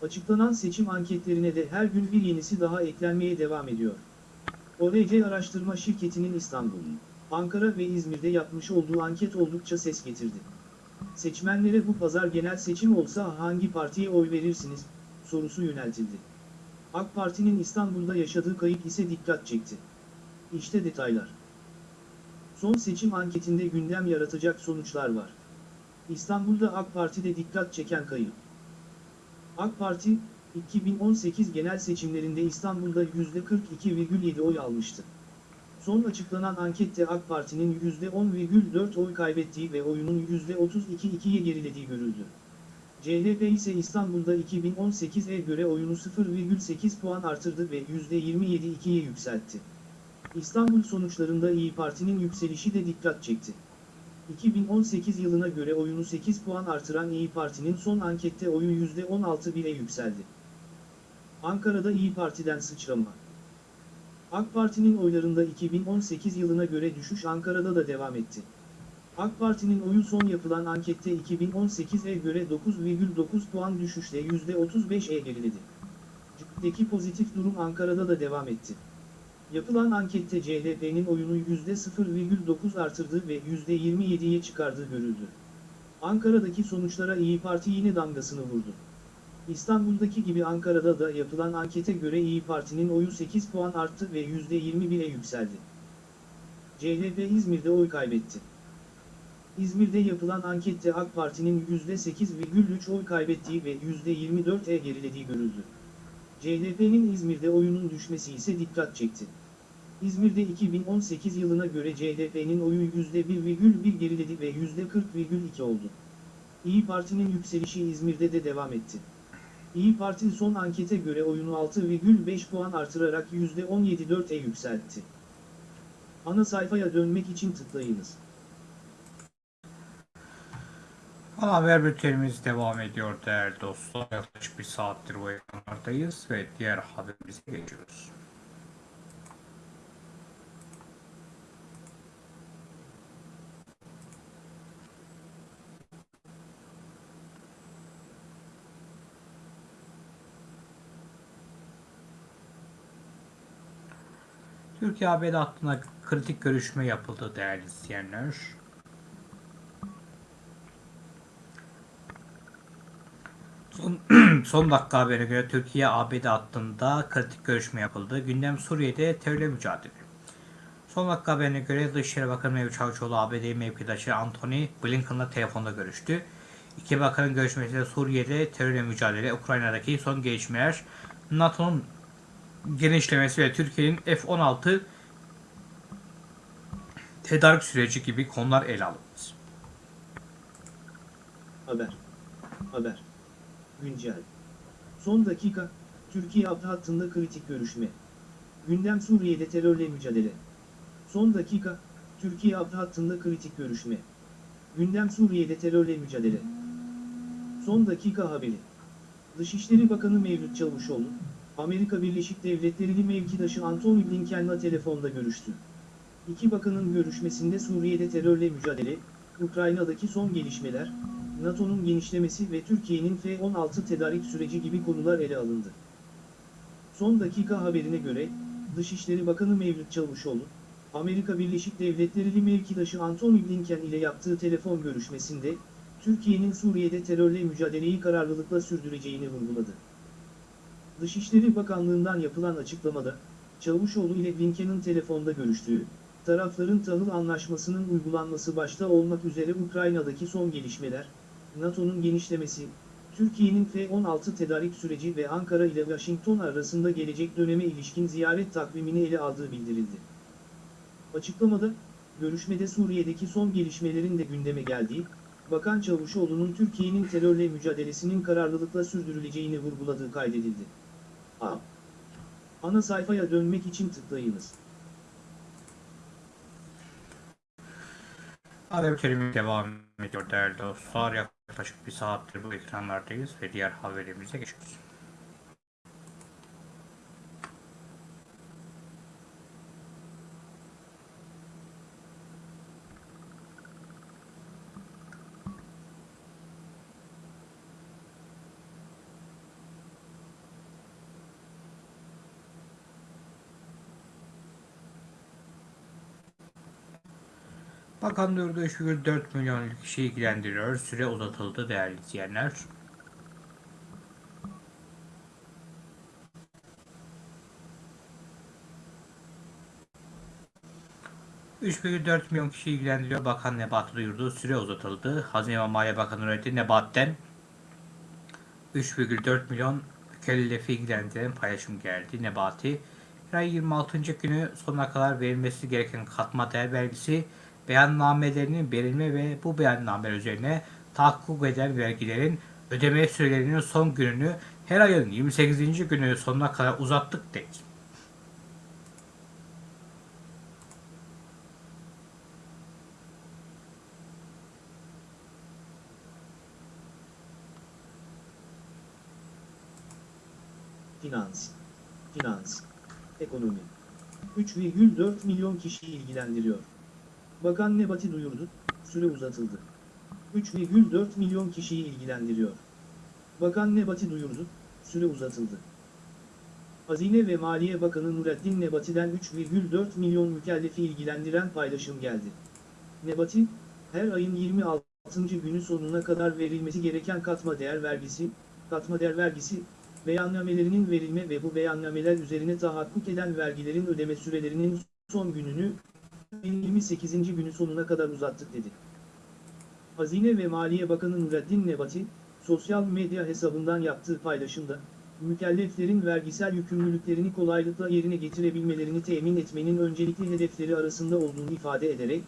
Açıklanan seçim anketlerine de her gün bir yenisi daha eklenmeye devam ediyor. ORC araştırma şirketinin İstanbul, Ankara ve İzmir'de yapmış olduğu anket oldukça ses getirdi. Seçmenlere bu pazar genel seçim olsa hangi partiye oy verirsiniz sorusu yöneltildi. AK Parti'nin İstanbul'da yaşadığı kayıp ise dikkat çekti. İşte detaylar. Son seçim anketinde gündem yaratacak sonuçlar var. İstanbul'da AK Parti'de dikkat çeken kayıp. AK Parti, 2018 genel seçimlerinde İstanbul'da %42,7 oy almıştı. Son açıklanan ankette AK Parti'nin %10,4 oy kaybettiği ve oyunun %32,2'ye gerilediği görüldü. CHP ise İstanbul'da 2018'e göre oyunu 0,8 puan artırdı ve %27,2'ye yükseltti. İstanbul sonuçlarında İyi Parti'nin yükselişi de dikkat çekti. 2018 yılına göre oyunu 8 puan artıran İyi Parti'nin son ankette oyu %16,1'e yükseldi. Ankara'da İyi Parti'den sıçrama. AK Parti'nin oylarında 2018 yılına göre düşüş Ankara'da da devam etti. AK Parti'nin oyu son yapılan ankette 2018'e göre 9,9 puan düşüşle %35'e geriledi. CHP'deki pozitif durum Ankara'da da devam etti. Yapılan ankette CHP'nin oyunu %0,9 artırdığı ve %27'ye çıkardığı görüldü. Ankara'daki sonuçlara İyi Parti yine damgasını vurdu. İstanbul'daki gibi Ankara'da da yapılan ankete göre İyi Parti'nin oyu 8 puan arttı ve %21'e yükseldi. CHP İzmir'de oy kaybetti. İzmir'de yapılan ankette AK Parti'nin %8,3 oy kaybettiği ve %24'e gerilediği görüldü. CHP'nin İzmir'de oyunun düşmesi ise dikkat çekti. İzmir'de 2018 yılına göre CHP'nin oyu %1,1 geriledi ve %40,2 oldu. İyi Parti'nin yükselişi İzmir'de de devam etti. İyi Parti son ankete göre oyunu 6,5 puan artırarak %17,4'e yükseltti. Ana sayfaya dönmek için tıklayınız. Ana haber bültenimiz devam ediyor değerli dostlar. Yaklaşık bir saattir bu ekranlardayız ve diğer haberimize geçiyoruz. Türkiye ABD hattında kritik görüşme yapıldı değerli izleyenler. Son, son dakika haberine göre Türkiye ABD hattında kritik görüşme yapıldı. Gündem Suriye'de terörle mücadele. Son dakika haberine göre Dışişleri Bakanı Mevlüt Çavuşoğlu ABD mevkidaşı Anthony Blinken'la telefonda görüştü. İki bakanın görüşmesinde Suriye'de terörle mücadele, Ukrayna'daki son gelişmeler, NATO'nun genişlemesi ve Türkiye'nin F-16 tedarik süreci gibi konular ele alındı. Haber. Haber. Güncel. Son dakika, Türkiye ABD hattında kritik görüşme. Gündem Suriye'de terörle mücadele. Son dakika, Türkiye ABD hattında kritik görüşme. Gündem Suriye'de terörle mücadele. Son dakika haberi. Dışişleri Bakanı Mevlüt Çavuşoğlu, Amerika Birleşik Devletleri'li mevkidaşı Antony Blinken'la telefonda görüştü. İki bakanın görüşmesinde Suriye'de terörle mücadele, Ukrayna'daki son gelişmeler, NATO'nun genişlemesi ve Türkiye'nin F-16 tedarik süreci gibi konular ele alındı. Son dakika haberine göre, Dışişleri Bakanı Mevlüt Çavuşoğlu, Amerika Birleşik Devletleri'li mevkidaşı Antony Blinken ile yaptığı telefon görüşmesinde, Türkiye'nin Suriye'de terörle mücadeleyi kararlılıkla sürdüreceğini vurguladı. Dışişleri Bakanlığı'ndan yapılan açıklamada, Çavuşoğlu ile Blinken'in telefonda görüştüğü, tarafların tahıl anlaşmasının uygulanması başta olmak üzere Ukrayna'daki son gelişmeler, NATO'nun genişlemesi, Türkiye'nin F-16 tedarik süreci ve Ankara ile Washington arasında gelecek döneme ilişkin ziyaret takvimini ele aldığı bildirildi. Açıklamada, görüşmede Suriye'deki son gelişmelerin de gündeme geldiği, Bakan Çavuşoğlu'nun Türkiye'nin terörle mücadelesinin kararlılıkla sürdürüleceğini vurguladığı kaydedildi. A. Ana sayfaya dönmek için tıklayınız. Haber bültenimiz devam ediyor değerli dostlar. Yaklaşık bir saattir bu ekranlardayız ve diğer haberimize geçiyoruz. Bakan duyurdu 3,4 milyon kişi ilgilendiriyor. Süre uzatıldı değerli izleyenler. ...3,4 milyon kişi ilgilendiriyor. Bakan Nebati duyurdu. Süre uzatıldı. Hazine ve Maliye Bakanı öğretti. Nebat'ten 3,4 milyon mükellefi ilgilendiren paylaşım geldi. Nebati, her ay 26. günü sonuna kadar verilmesi gereken katma değer vergisi beyannamelerinin verilme ve bu beyannameler üzerine tahakkuk eden vergilerin ödeme sürelerinin son gününü her ayın 28. günü sonuna kadar uzattık dedi. Finans, finans, ekonomi. 3,4 milyon kişiyi ilgilendiriyor. Bakan Nebati duyurdu, Süre uzatıldı. 3,4 milyon kişiyi ilgilendiriyor. Bakan Nebati duyurdu, süre uzatıldı. Hazine ve Maliye Bakanı Nureddin Nebati'den 3,4 milyon mükellefi ilgilendiren paylaşım geldi. Nebati, her ayın 26. günü sonuna kadar verilmesi gereken katma değer vergisi, katma değer vergisi, beyannamelerinin verilme ve bu beyannameler üzerine tahakkuk eden vergilerin ödeme sürelerinin son gününü, 28. günü sonuna kadar uzattık dedi. Hazine ve Maliye Bakanı Nureddin Nebati, sosyal medya hesabından yaptığı paylaşımda, mükelleflerin vergisel yükümlülüklerini kolaylıkla yerine getirebilmelerini temin etmenin öncelikli hedefleri arasında olduğunu ifade ederek,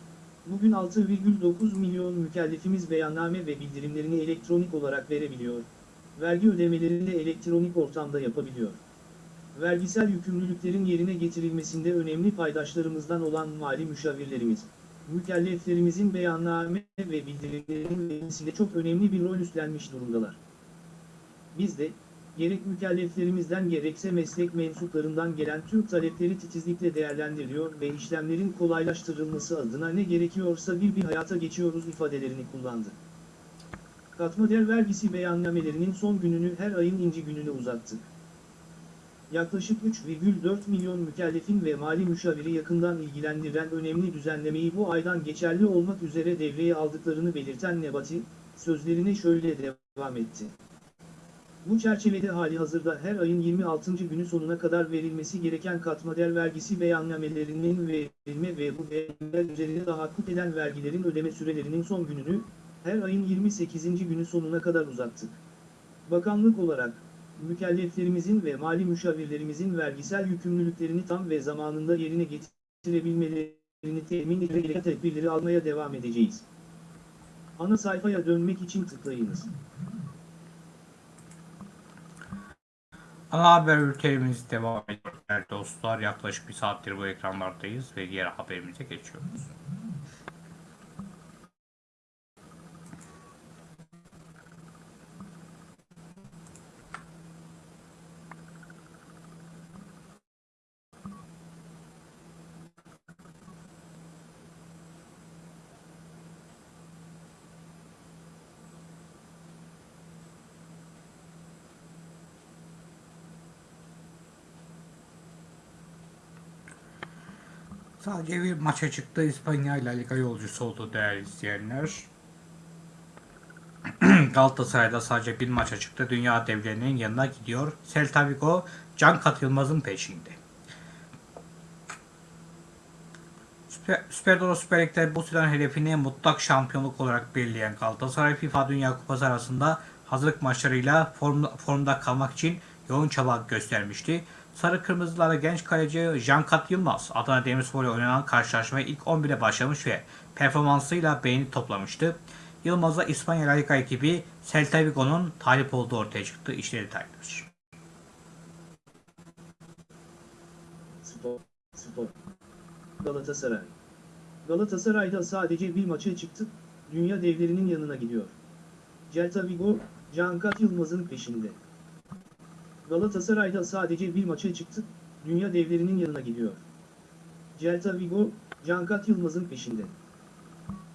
bugün 6,9 milyon mükellefimiz beyanname ve bildirimlerini elektronik olarak verebiliyor, vergi ödemelerini de elektronik ortamda yapabiliyor. Vergisel yükümlülüklerin yerine getirilmesinde önemli paydaşlarımızdan olan mali müşavirlerimiz, mükelleflerimizin beyanname ve bildirimlerinin verilmesinde çok önemli bir rol üstlenmiş durumdalar. Biz de, gerek mükelleflerimizden gerekse meslek mensuplarından gelen tüm talepleri titizlikle değerlendiriyor ve işlemlerin kolaylaştırılması adına ne gerekiyorsa bir bir hayata geçiyoruz ifadelerini kullandı. Katma değer vergisi beyannamelerinin son gününü her ayın inci gününe uzattık. Yaklaşık 3,4 milyon mükellefin ve mali müşaviri yakından ilgilendiren önemli düzenlemeyi bu aydan geçerli olmak üzere devreye aldıklarını belirten Nebati, sözlerine şöyle devam etti. Bu çerçevede hali hazırda her ayın 26. günü sonuna kadar verilmesi gereken katma değer vergisi beyannamelerinin verilme ve bu beyannameler üzerine tahakkuk eden vergilerin ödeme sürelerinin son gününü, her ayın 28. günü sonuna kadar uzattık. Bakanlık olarak, mükelleflerimizin ve mali müşavirlerimizin vergisel yükümlülüklerini tam ve zamanında yerine getirebilmelerini temin edecek tedbirleri almaya devam edeceğiz. Ana sayfaya dönmek için tıklayınız. Ana haber ülkelerimiz devam ediyor dostlar. Yaklaşık bir saattir bu ekranlardayız ve diğer haberimize geçiyoruz. Sadece bir maça çıktı. İspanya ile Liga yolcusu oldu değerli izleyenler. Galatasaray'da sadece bir maça çıktı. Dünya devlerinin yanına gidiyor. Celta Vigo Can Katılmaz'ın peşinde. Süper, Süper Doro Süper Lig'de bu sezon hedefini mutlak şampiyonluk olarak belirleyen Galatasaray FIFA Dünya Kupası arasında hazırlık maçlarıyla formda, formda kalmak için yoğun çaba göstermişti. Sarı Kırmızılara genç kaleci Jankat Yılmaz Adana Demirspor ile oynanan karşılaşmaya ilk 11'e başlamış ve performansıyla beğeni toplamıştı. Yılmaz'a İspanya La Liga ekibi Celta Vigo'nun talip olduğu ortaya çıktı. İşte detaylar. Spor, spor. Galatasaray. Galatasaray'da sadece bir maça çıktı, dünya devlerinin yanına gidiyor. Celta Vigo, Cankat Yılmaz'ın peşinde. Galatasaray'da sadece bir maça çıktı, dünya devlerinin yanına gidiyor. Celta Vigo, Cankat Yılmaz'ın peşinde.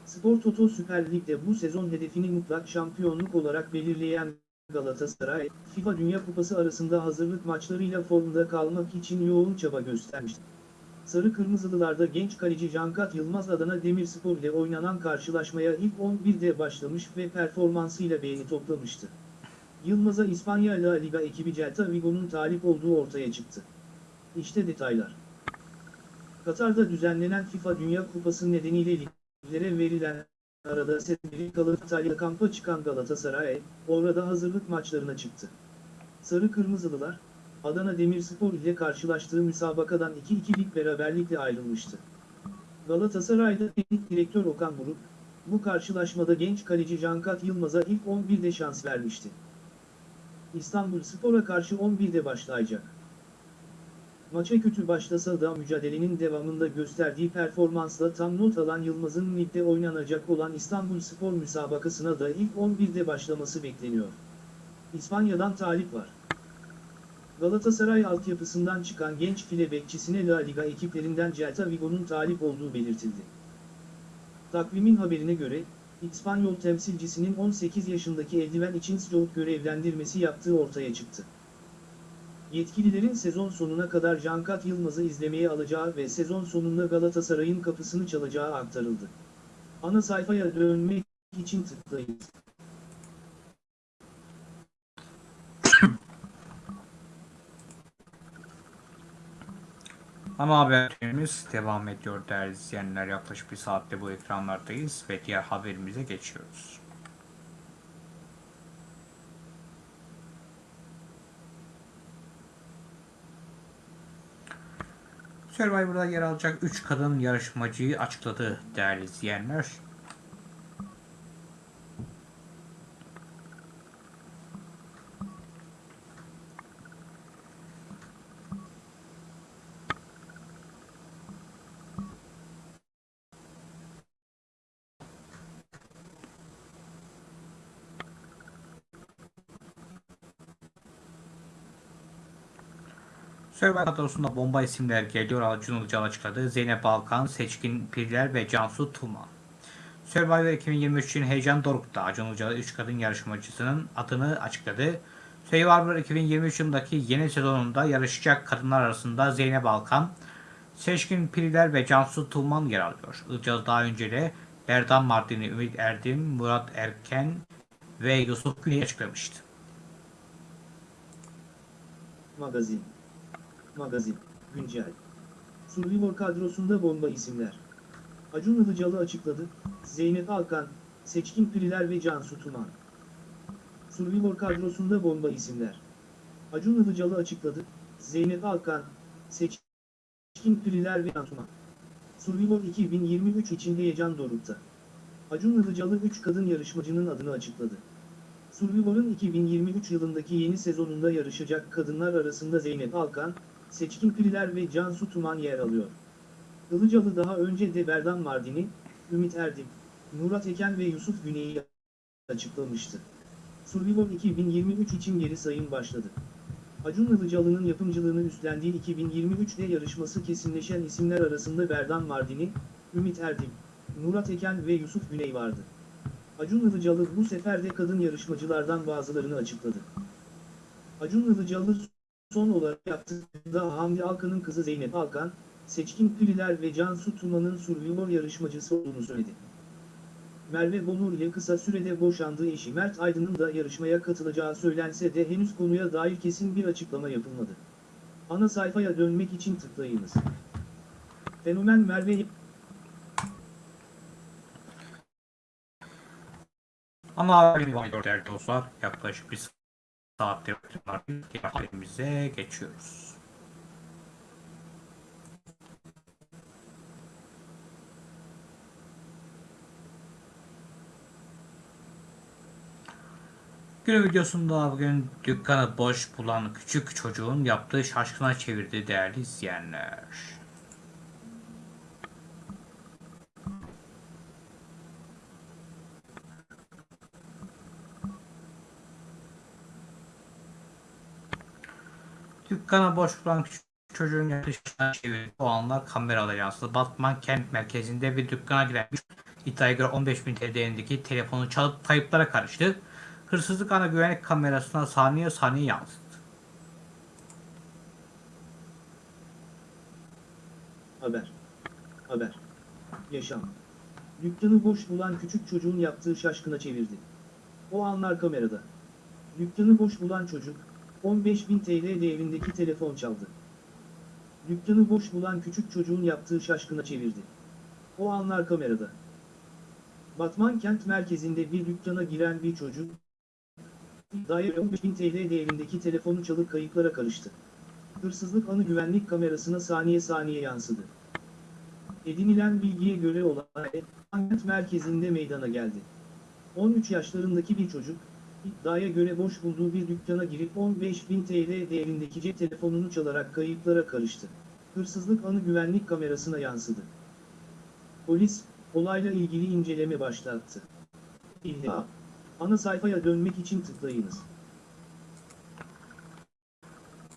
Spor Toto Süper Lig'de bu sezon hedefini mutlak şampiyonluk olarak belirleyen Galatasaray, FIFA Dünya Kupası arasında hazırlık maçlarıyla formda kalmak için yoğun çaba göstermişti. Sarı Kırmızılılarda genç kaleci Cankat Yılmaz Adana Demirspor ile oynanan karşılaşmaya ilk 11'de başlamış ve performansıyla beğeni toplamıştı. Yılmaz'a İspanya La Liga ekibi Celta Vigo'nun talip olduğu ortaya çıktı. İşte detaylar. Katar'da düzenlenen FIFA Dünya Kupası nedeniyle liglere verilen arada setleri kalıp İtalya kampa çıkan Galatasaray, orada hazırlık maçlarına çıktı. Sarı Kırmızılılar, Adana Demirspor ile karşılaştığı müsabakadan 2-2'lik beraberlikle ayrılmıştı. Galatasaray'da teknik direktör Okan Buruk, bu karşılaşmada genç kaleci Cankat Yılmaz'a ilk 11'de şans vermişti. İstanbul Spor'a karşı 11'de başlayacak. Maça kötü başlasa da mücadelenin devamında gösterdiği performansla tam not alan Yılmaz'ın ligde oynanacak olan İstanbul Spor müsabakasına da ilk 11'de başlaması bekleniyor. İspanya'dan talip var. Galatasaray altyapısından çıkan genç file bekçisine La Liga ekiplerinden Celta Vigo'nun talip olduğu belirtildi. Takvimin haberine göre, İspanyol temsilcisinin 18 yaşındaki eldiven için Stroke görevlendirmesi yaptığı ortaya çıktı. Yetkililerin sezon sonuna kadar Cankat Yılmaz'ı izlemeye alacağı ve sezon sonunda Galatasaray'ın kapısını çalacağı aktarıldı. Ana sayfaya dönmek için tıklayınız. Ana haberimiz devam ediyor değerli izleyenler. Yaklaşık bir saatte bu ekranlardayız ve diğer haberimize geçiyoruz. Survivor'da yer alacak 3 kadın yarışmacıyı açıkladı değerli izleyenler. Survivor kadrosunda bomba isimler geliyor. Acun Ilıcalı açıkladı. Zeynep Balkan, Seçkin Pirler ve Cansu Tuman. Survivor 2023 için heyecan dorukta. Acun Ilıcalı 3 kadın yarışmacısının adını açıkladı. Survivor 2023 yılındaki yeni sezonunda yarışacak kadınlar arasında Zeynep Balkan, Seçkin Pirler ve Cansu Tuman yer alıyor. Ilıcalı daha önce de Berdan Mardin'i, Ümit Erdim, Murat Erken ve Yusuf Güney açıklamıştı. Magazin. Magazin. Güncel. Survivor kadrosunda bomba isimler. Acun Ilıcalı açıkladı, Zeynep Alkan, Seçkin Piriler ve Cansu Tuman. Survivor kadrosunda bomba isimler. Acun Ilıcalı açıkladı, Zeynep Alkan, Seçkin Piriler ve Cansu Tuman. Survivor 2023 için heyecan dorukta. Acun Ilıcalı 3 kadın yarışmacının adını açıkladı. Survivor'un 2023 yılındaki yeni sezonunda yarışacak kadınlar arasında Zeynep Alkan, Seçkin Piriler ve Cansu Tuman yer alıyor. Ilıcalı daha önce de Berdan Mardin'i, Ümit Erdim, Murat Eken ve Yusuf Güney'i açıklamıştı. Survivor 2023 için geri sayım başladı. Acun Ilıcalı'nın yapımcılığını üstlendiği 2023'te yarışması kesinleşen isimler arasında Berdan Mardin'i, Ümit Erdim, Murat Eken ve Yusuf Güney vardı. Acun Ilıcalı bu sefer de kadın yarışmacılardan bazılarını açıkladı. Acun Ilıcalı son olarak yaptığında Hamdi Alkan'ın kızı Zeynep Alkan, Seçkin Piriler ve Cansu Tuman'ın Survivor yarışmacısı olduğunu söyledi. Merve Bonur ile kısa sürede boşandığı eşi Mert Aydın'ın da yarışmaya katılacağı söylense de henüz konuya dair kesin bir açıklama yapılmadı. Ana sayfaya dönmek için tıklayınız. Fenomen Merve Ana haberimiz devam ediyor değerli dostlar. Yaklaşık bir saattir diğer haberimize geçiyoruz. Günün videosunda bugün dükkanı boş bulan küçük çocuğun yaptığı şaşkına çevirdi değerli izleyenler. Dükkana boş bulan küçük çocuğun yaklaşıkına çevirdi. O anlar kameralara yansıdı. Batman kent merkezinde bir dükkana giren iddiaya göre 15 bin TL değerindeki telefonu çalıp kayıplara karıştı. Hırsızlık ana güvenlik kamerasına saniye saniye yansıdı. Haber. Haber. Yaşam. Dükkanı boş bulan küçük çocuğun yaptığı şaşkına çevirdi. O anlar kamerada. Dükkanı boş bulan çocuk, 15.000 TL değerindeki telefon çaldı. Dükkanı boş bulan küçük çocuğun yaptığı şaşkına çevirdi. O anlar kamerada. Batman kent merkezinde bir dükkana giren bir çocuk, dair 15.000 TL değerindeki telefonu çalıp kayıplara karıştı. Hırsızlık anı güvenlik kamerasına saniye saniye yansıdı. Edinilen bilgiye göre olay, kent merkezinde meydana geldi. 13 yaşlarındaki bir çocuk, iddiaya göre boş bulduğu bir dükkana girip 15.000 TL değerindeki cep telefonunu çalarak kayıplara karıştı. Hırsızlık anı güvenlik kamerasına yansıdı. Polis, olayla ilgili inceleme başlattı. İlla. Ana sayfaya dönmek için tıklayınız.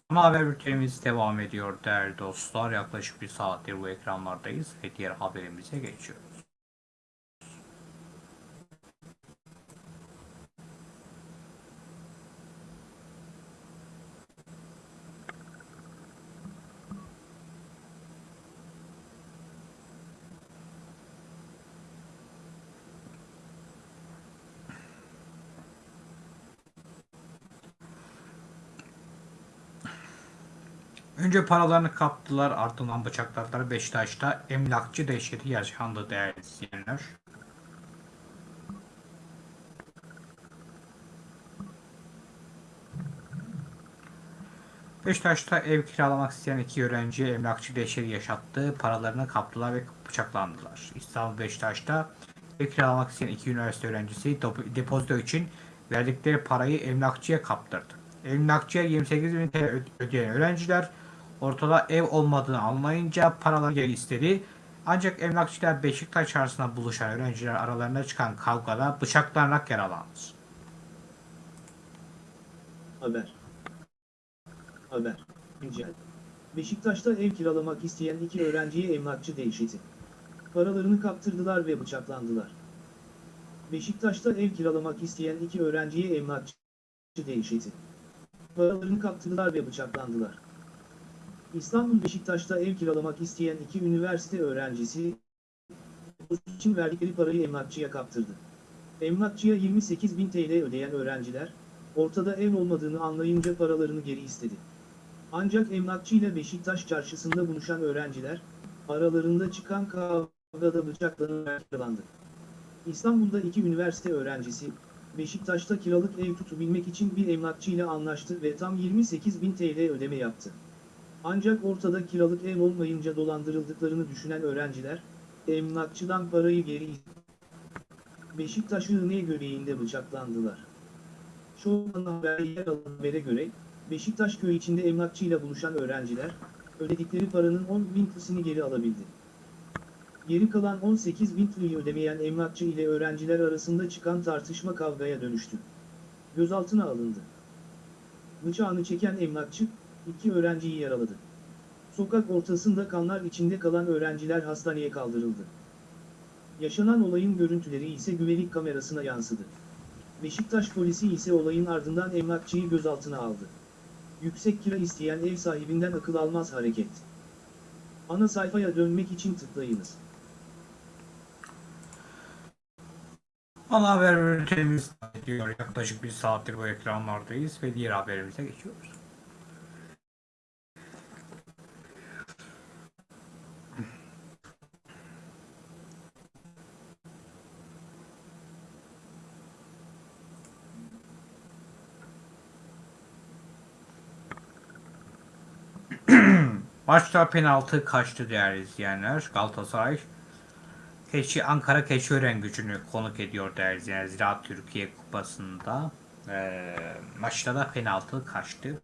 Ana haber bültenimiz devam ediyor değerli dostlar. Yaklaşık bir saattir bu ekranlardayız ve diğer haberimize geçiyoruz. Önce paralarını kaptılar ardından bıçakladılar. Beşiktaş'ta emlakçı dehşeti yaşandı değerli izleyenler. Beşiktaş'ta ev kiralamak isteyen iki öğrenci emlakçı dehşeti yaşattı. Paralarını kaptılar ve bıçaklandılar. İstanbul Beşiktaş'ta ev kiralamak isteyen iki üniversite öğrencisi depozito için verdikleri parayı emlakçıya kaptırdı. Emlakçıya 28 bin TL ödeyen öğrenciler ortada ev olmadığını anlayınca paraları geri istedi. Ancak emlakçılar Beşiktaş arasında buluşan öğrenciler aralarında çıkan kavgada bıçaklanarak yaralandı. Haber. Haber. Güncel. Beşiktaş'ta ev kiralamak isteyen iki öğrenciye emlakçı dehşeti. Paralarını kaptırdılar ve bıçaklandılar. Beşiktaş'ta ev kiralamak isteyen iki öğrenciye emlakçı dehşeti. Paralarını kaptırdılar ve bıçaklandılar. İstanbul Beşiktaş'ta ev kiralamak isteyen iki üniversite öğrencisi için verdikleri parayı emlakçıya kaptırdı. Emlakçıya 28 bin TL ödeyen öğrenciler, ortada ev olmadığını anlayınca paralarını geri istedi. Ancak emlakçı ile Beşiktaş çarşısında buluşan öğrenciler, aralarında çıkan kavgada bıçaklanarak yaralandı. İstanbul'da iki üniversite öğrencisi, Beşiktaş'ta kiralık ev tutabilmek için bir emlakçı ile anlaştı ve tam 28 bin TL ödeme yaptı. Ancak ortada kiralık ev olmayınca dolandırıldıklarını düşünen öğrenciler, emlakçıdan parayı geri. Beşiktaş İğne göbeğinde bıçaklandılar. An haberde yer alan habere göre, Beşiktaş köyü içinde emlakçıyla buluşan öğrenciler, ödedikleri paranın 10 bin TL'sini geri alabildi. Geri kalan 18 bin TL'yi ödemeyen emlakçı ile öğrenciler arasında çıkan tartışma kavgaya dönüştü. Gözaltına alındı. Bıçağını çeken emlakçı, iki öğrenciyi yaraladı. Sokak ortasında kanlar içinde kalan öğrenciler hastaneye kaldırıldı. Yaşanan olayın görüntüleri ise güvenlik kamerasına yansıdı. Beşiktaş polisi ise olayın ardından emlakçıyı gözaltına aldı. Yüksek kira isteyen ev sahibinden akıl almaz hareket. Ana sayfaya dönmek için tıklayınız. Ana haber bültenimiz diyor. Yaklaşık bir saattir bu ekranlardayız ve diğer haberimize geçiyoruz. Maçta penaltı kaçtı değerli izleyenler. Galatasaray Keçi Ankara Keçiören gücünü konuk ediyor değerli izleyenler. Ziraat Türkiye Kupası'nda eee maçta da penaltı kaçtı.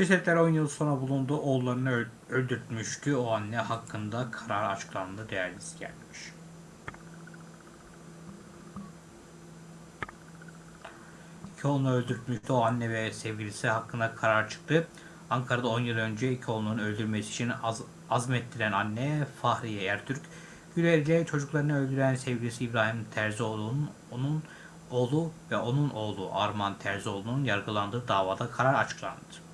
Cesetler 10 yıl sonra bulundu. Oğullarını öl- öldürtmüştü. O anne hakkında karar açıklandı değerli izleyenler. İki oğlunu öldürtmüştü. O anne ve sevgilisi hakkında karar çıktı. Ankara'da 10 yıl önce iki oğlunun öldürmesi için az- azmettiren anne Fahriye Ertürk, Güler'de çocuklarını öldüren sevgilisi İbrahim Terzioğlu'nun onun oğlu ve onun oğlu Arman Terzioğlu'nun yargılandığı davada karar açıklandı.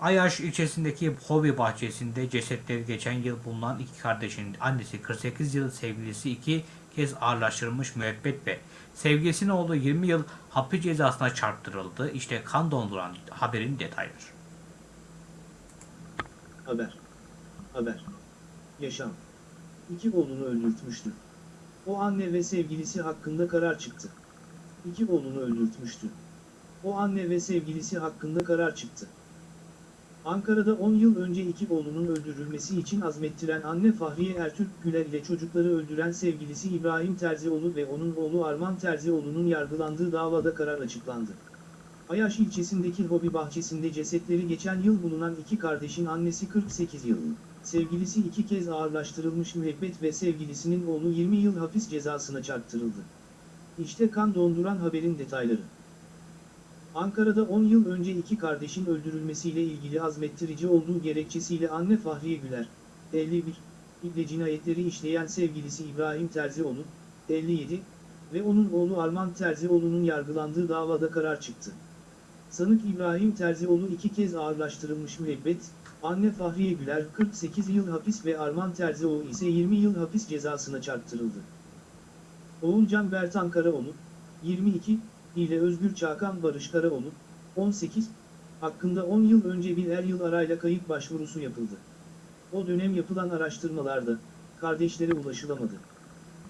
Ayaş ilçesindeki hobi bahçesinde cesetleri geçen yıl bulunan iki kardeşin annesi 48 yıl sevgilisi iki kez ağırlaştırılmış müebbet ve sevgilisinin oğlu 20 yıl hapis cezasına çarptırıldı. İşte kan donduran haberin detayları. Haber. Haber. Yaşam. İki oğlunu öldürtmüştü. O anne ve sevgilisi hakkında karar çıktı. İki oğlunu öldürtmüştü. O anne ve sevgilisi hakkında karar çıktı. Ankara'da 10 yıl önce iki oğlunun öldürülmesi için azmettiren anne Fahriye Ertürk Güler ile çocukları öldüren sevgilisi İbrahim Terzioğlu ve onun oğlu Arman Terzioğlu'nun yargılandığı davada karar açıklandı. Ayaş ilçesindeki hobi bahçesinde cesetleri geçen yıl bulunan iki kardeşin annesi 48 yıl sevgilisi iki kez ağırlaştırılmış müebbet ve sevgilisinin oğlu 20 yıl hapis cezasına çarptırıldı. İşte kan donduran haberin detayları. Ankara'da 10 yıl önce iki kardeşin öldürülmesiyle ilgili azmettirici olduğu gerekçesiyle anne Fahriye Güler, 51, ile cinayetleri işleyen sevgilisi İbrahim Terzioğlu, 57 ve onun oğlu Arman Terzioğlu'nun yargılandığı davada karar çıktı. Sanık İbrahim Terzioğlu iki kez ağırlaştırılmış müebbet, anne Fahriye Güler 48 yıl hapis ve Arman Terzioğlu ise 20 yıl hapis cezasına çarptırıldı. Oğulcan Bertan Karaoğlu, 22, ile Özgür Çakan Barış Karaoğlu, 18, hakkında 10 yıl önce bir er yıl arayla kayıp başvurusu yapıldı. O dönem yapılan araştırmalarda, kardeşlere ulaşılamadı.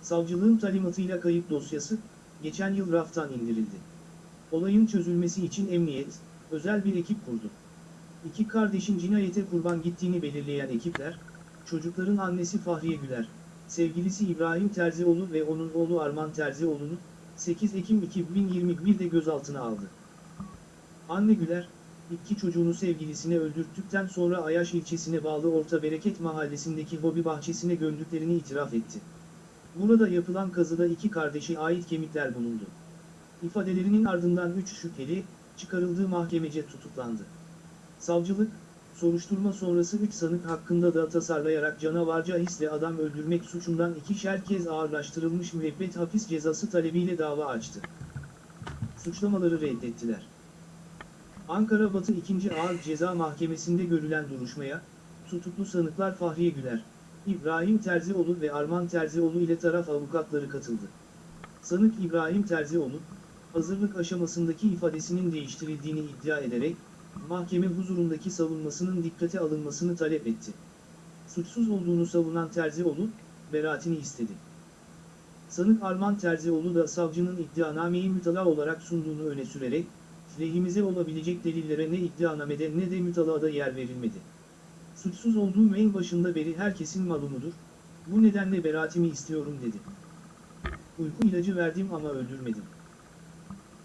Savcılığın talimatıyla kayıp dosyası, geçen yıl raftan indirildi. Olayın çözülmesi için emniyet, özel bir ekip kurdu. İki kardeşin cinayete kurban gittiğini belirleyen ekipler, çocukların annesi Fahriye Güler, sevgilisi İbrahim Terzioğlu ve onun oğlu Arman Terzioğlu'nu 8 Ekim 2021'de gözaltına aldı. Anne Güler, iki çocuğunu sevgilisine öldürttükten sonra Ayaş ilçesine bağlı Orta Bereket mahallesindeki hobi bahçesine gömdüklerini itiraf etti. Burada yapılan kazıda iki kardeşe ait kemikler bulundu. İfadelerinin ardından 3 şüpheli, çıkarıldığı mahkemece tutuklandı. Savcılık, soruşturma sonrası 3 sanık hakkında da tasarlayarak canavarca hisle adam öldürmek suçundan ikişer kez ağırlaştırılmış müebbet hapis cezası talebiyle dava açtı. Suçlamaları reddettiler. Ankara Batı 2. Ağır Ceza Mahkemesi'nde görülen duruşmaya, tutuklu sanıklar Fahriye Güler, İbrahim Terzioğlu ve Arman Terzioğlu ile taraf avukatları katıldı. Sanık İbrahim Terzioğlu, hazırlık aşamasındaki ifadesinin değiştirildiğini iddia ederek, mahkeme huzurundaki savunmasının dikkate alınmasını talep etti. Suçsuz olduğunu savunan Terzioğlu, beraatini istedi. Sanık Arman Terzioğlu da savcının iddianameyi mütala olarak sunduğunu öne sürerek, lehimize olabilecek delillere ne iddianamede ne de mütalada yer verilmedi. Suçsuz olduğum en başında beri herkesin malumudur, bu nedenle beraatimi istiyorum dedi. Uyku ilacı verdim ama öldürmedim.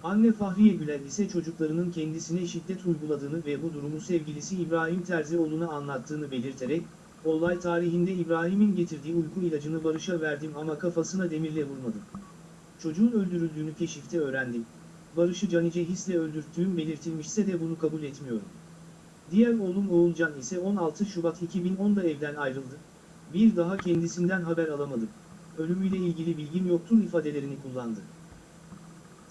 Anne Fahriye Güler ise çocuklarının kendisine şiddet uyguladığını ve bu durumu sevgilisi İbrahim Terzioğlu'na anlattığını belirterek, olay tarihinde İbrahim'in getirdiği uyku ilacını Barış'a verdim ama kafasına demirle vurmadım. Çocuğun öldürüldüğünü keşifte öğrendim. Barış'ı canice hisle öldürttüğüm belirtilmişse de bunu kabul etmiyorum. Diğer oğlum Oğulcan ise 16 Şubat 2010'da evden ayrıldı. Bir daha kendisinden haber alamadım. Ölümüyle ilgili bilgim yoktur ifadelerini kullandı.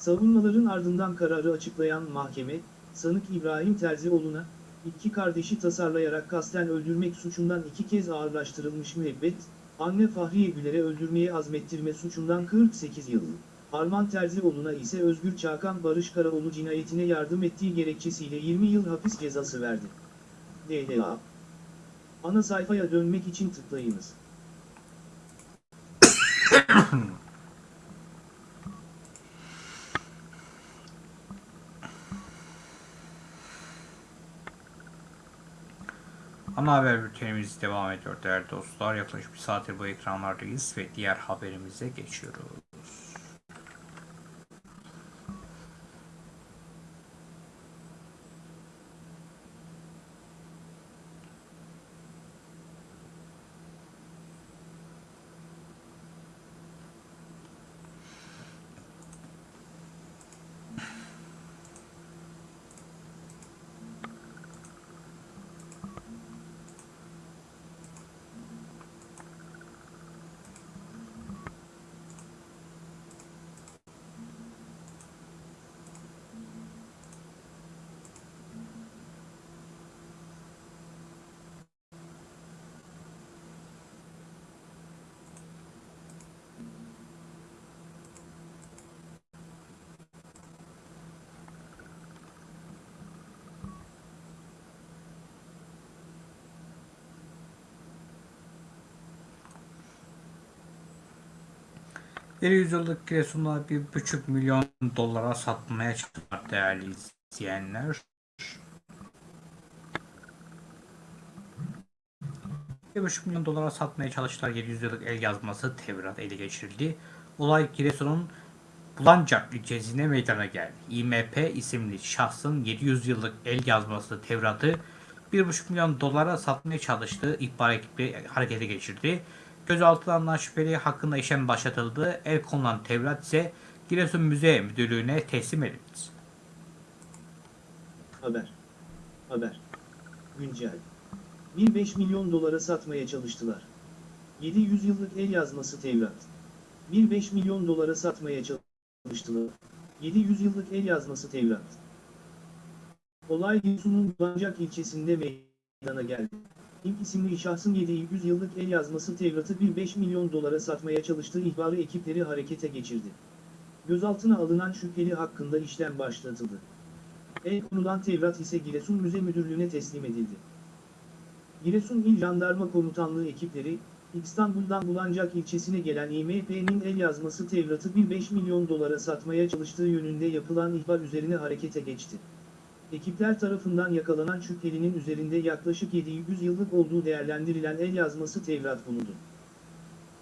Savunmaların ardından kararı açıklayan mahkeme, sanık İbrahim Terzioğlu'na, iki kardeşi tasarlayarak kasten öldürmek suçundan iki kez ağırlaştırılmış müebbet, anne Fahriye Güler'e öldürmeye azmettirme suçundan 48 yıl, Arman Terzioğlu'na ise Özgür Çakan Barış Karaoğlu cinayetine yardım ettiği gerekçesiyle 20 yıl hapis cezası verdi. DLA Ana sayfaya dönmek için tıklayınız. Ana haber bültenimiz devam ediyor değerli dostlar. Yaklaşık bir saattir bu ekranlardayız ve diğer haberimize geçiyoruz. Bir yüzyıllık Giresun'da bir buçuk milyon dolara satmaya çalıştılar değerli izleyenler. Bir buçuk milyon dolara satmaya çalıştılar 700 yıllık el yazması Tevrat ele geçirildi. Olay Giresun'un Bulancak ilçesinde meydana geldi. İMP isimli şahsın 700 yıllık el yazması Tevrat'ı 1,5 milyon dolara satmaya çalıştığı ihbar ekibi harekete geçirdi. Gözaltına alınan şüpheli hakkında işlem başlatıldı. El konulan Tevrat ise Giresun Müze Müdürlüğü'ne teslim edildi. Haber. Haber. Güncel. 1.5 milyon dolara satmaya çalıştılar. 700 yıllık el yazması Tevrat. 1.5 milyon dolara satmaya çalıştılar. 700 yıllık el yazması Tevrat. Olay Giresun'un Bulancak ilçesinde meydana geldi. İlk isimli şahsın 700 yıllık el yazması Tevrat'ı 1.5 milyon dolara satmaya çalıştığı ihbarı ekipleri harekete geçirdi. Gözaltına alınan şüpheli hakkında işlem başlatıldı. El konulan Tevrat ise Giresun Müze Müdürlüğü'ne teslim edildi. Giresun İl Jandarma Komutanlığı ekipleri, İstanbul'dan Bulancak ilçesine gelen İMP'nin el yazması Tevrat'ı 1.5 milyon dolara satmaya çalıştığı yönünde yapılan ihbar üzerine harekete geçti. Ekipler tarafından yakalanan şüphelinin üzerinde yaklaşık 700 yıllık olduğu değerlendirilen el yazması Tevrat bulundu.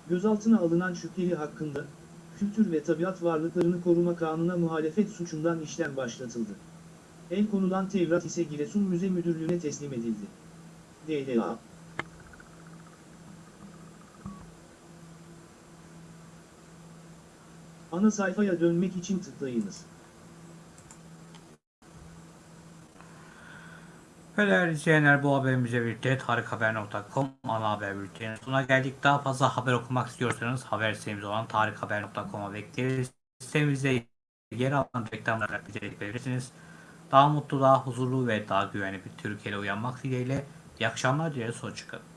Gözaltına alınan şüpheli hakkında, Kültür ve Tabiat Varlıklarını Koruma Kanuna muhalefet suçundan işlem başlatıldı. El konulan Tevrat ise Giresun Müze Müdürlüğü'ne teslim edildi. DLA Ana sayfaya dönmek için tıklayınız. Değerli izleyenler bu haberimize birlikte tarikhaber.com ana haber bülteninin sonuna geldik. Daha fazla haber okumak istiyorsanız haber sitemiz olan tarikhaber.com'a bekleriz. Sitemizde yer alan reklamlara bize verirsiniz. Daha mutlu, daha huzurlu ve daha güvenli bir Türkiye'de uyanmak dileğiyle iyi akşamlar dileriz. Hoşçakalın.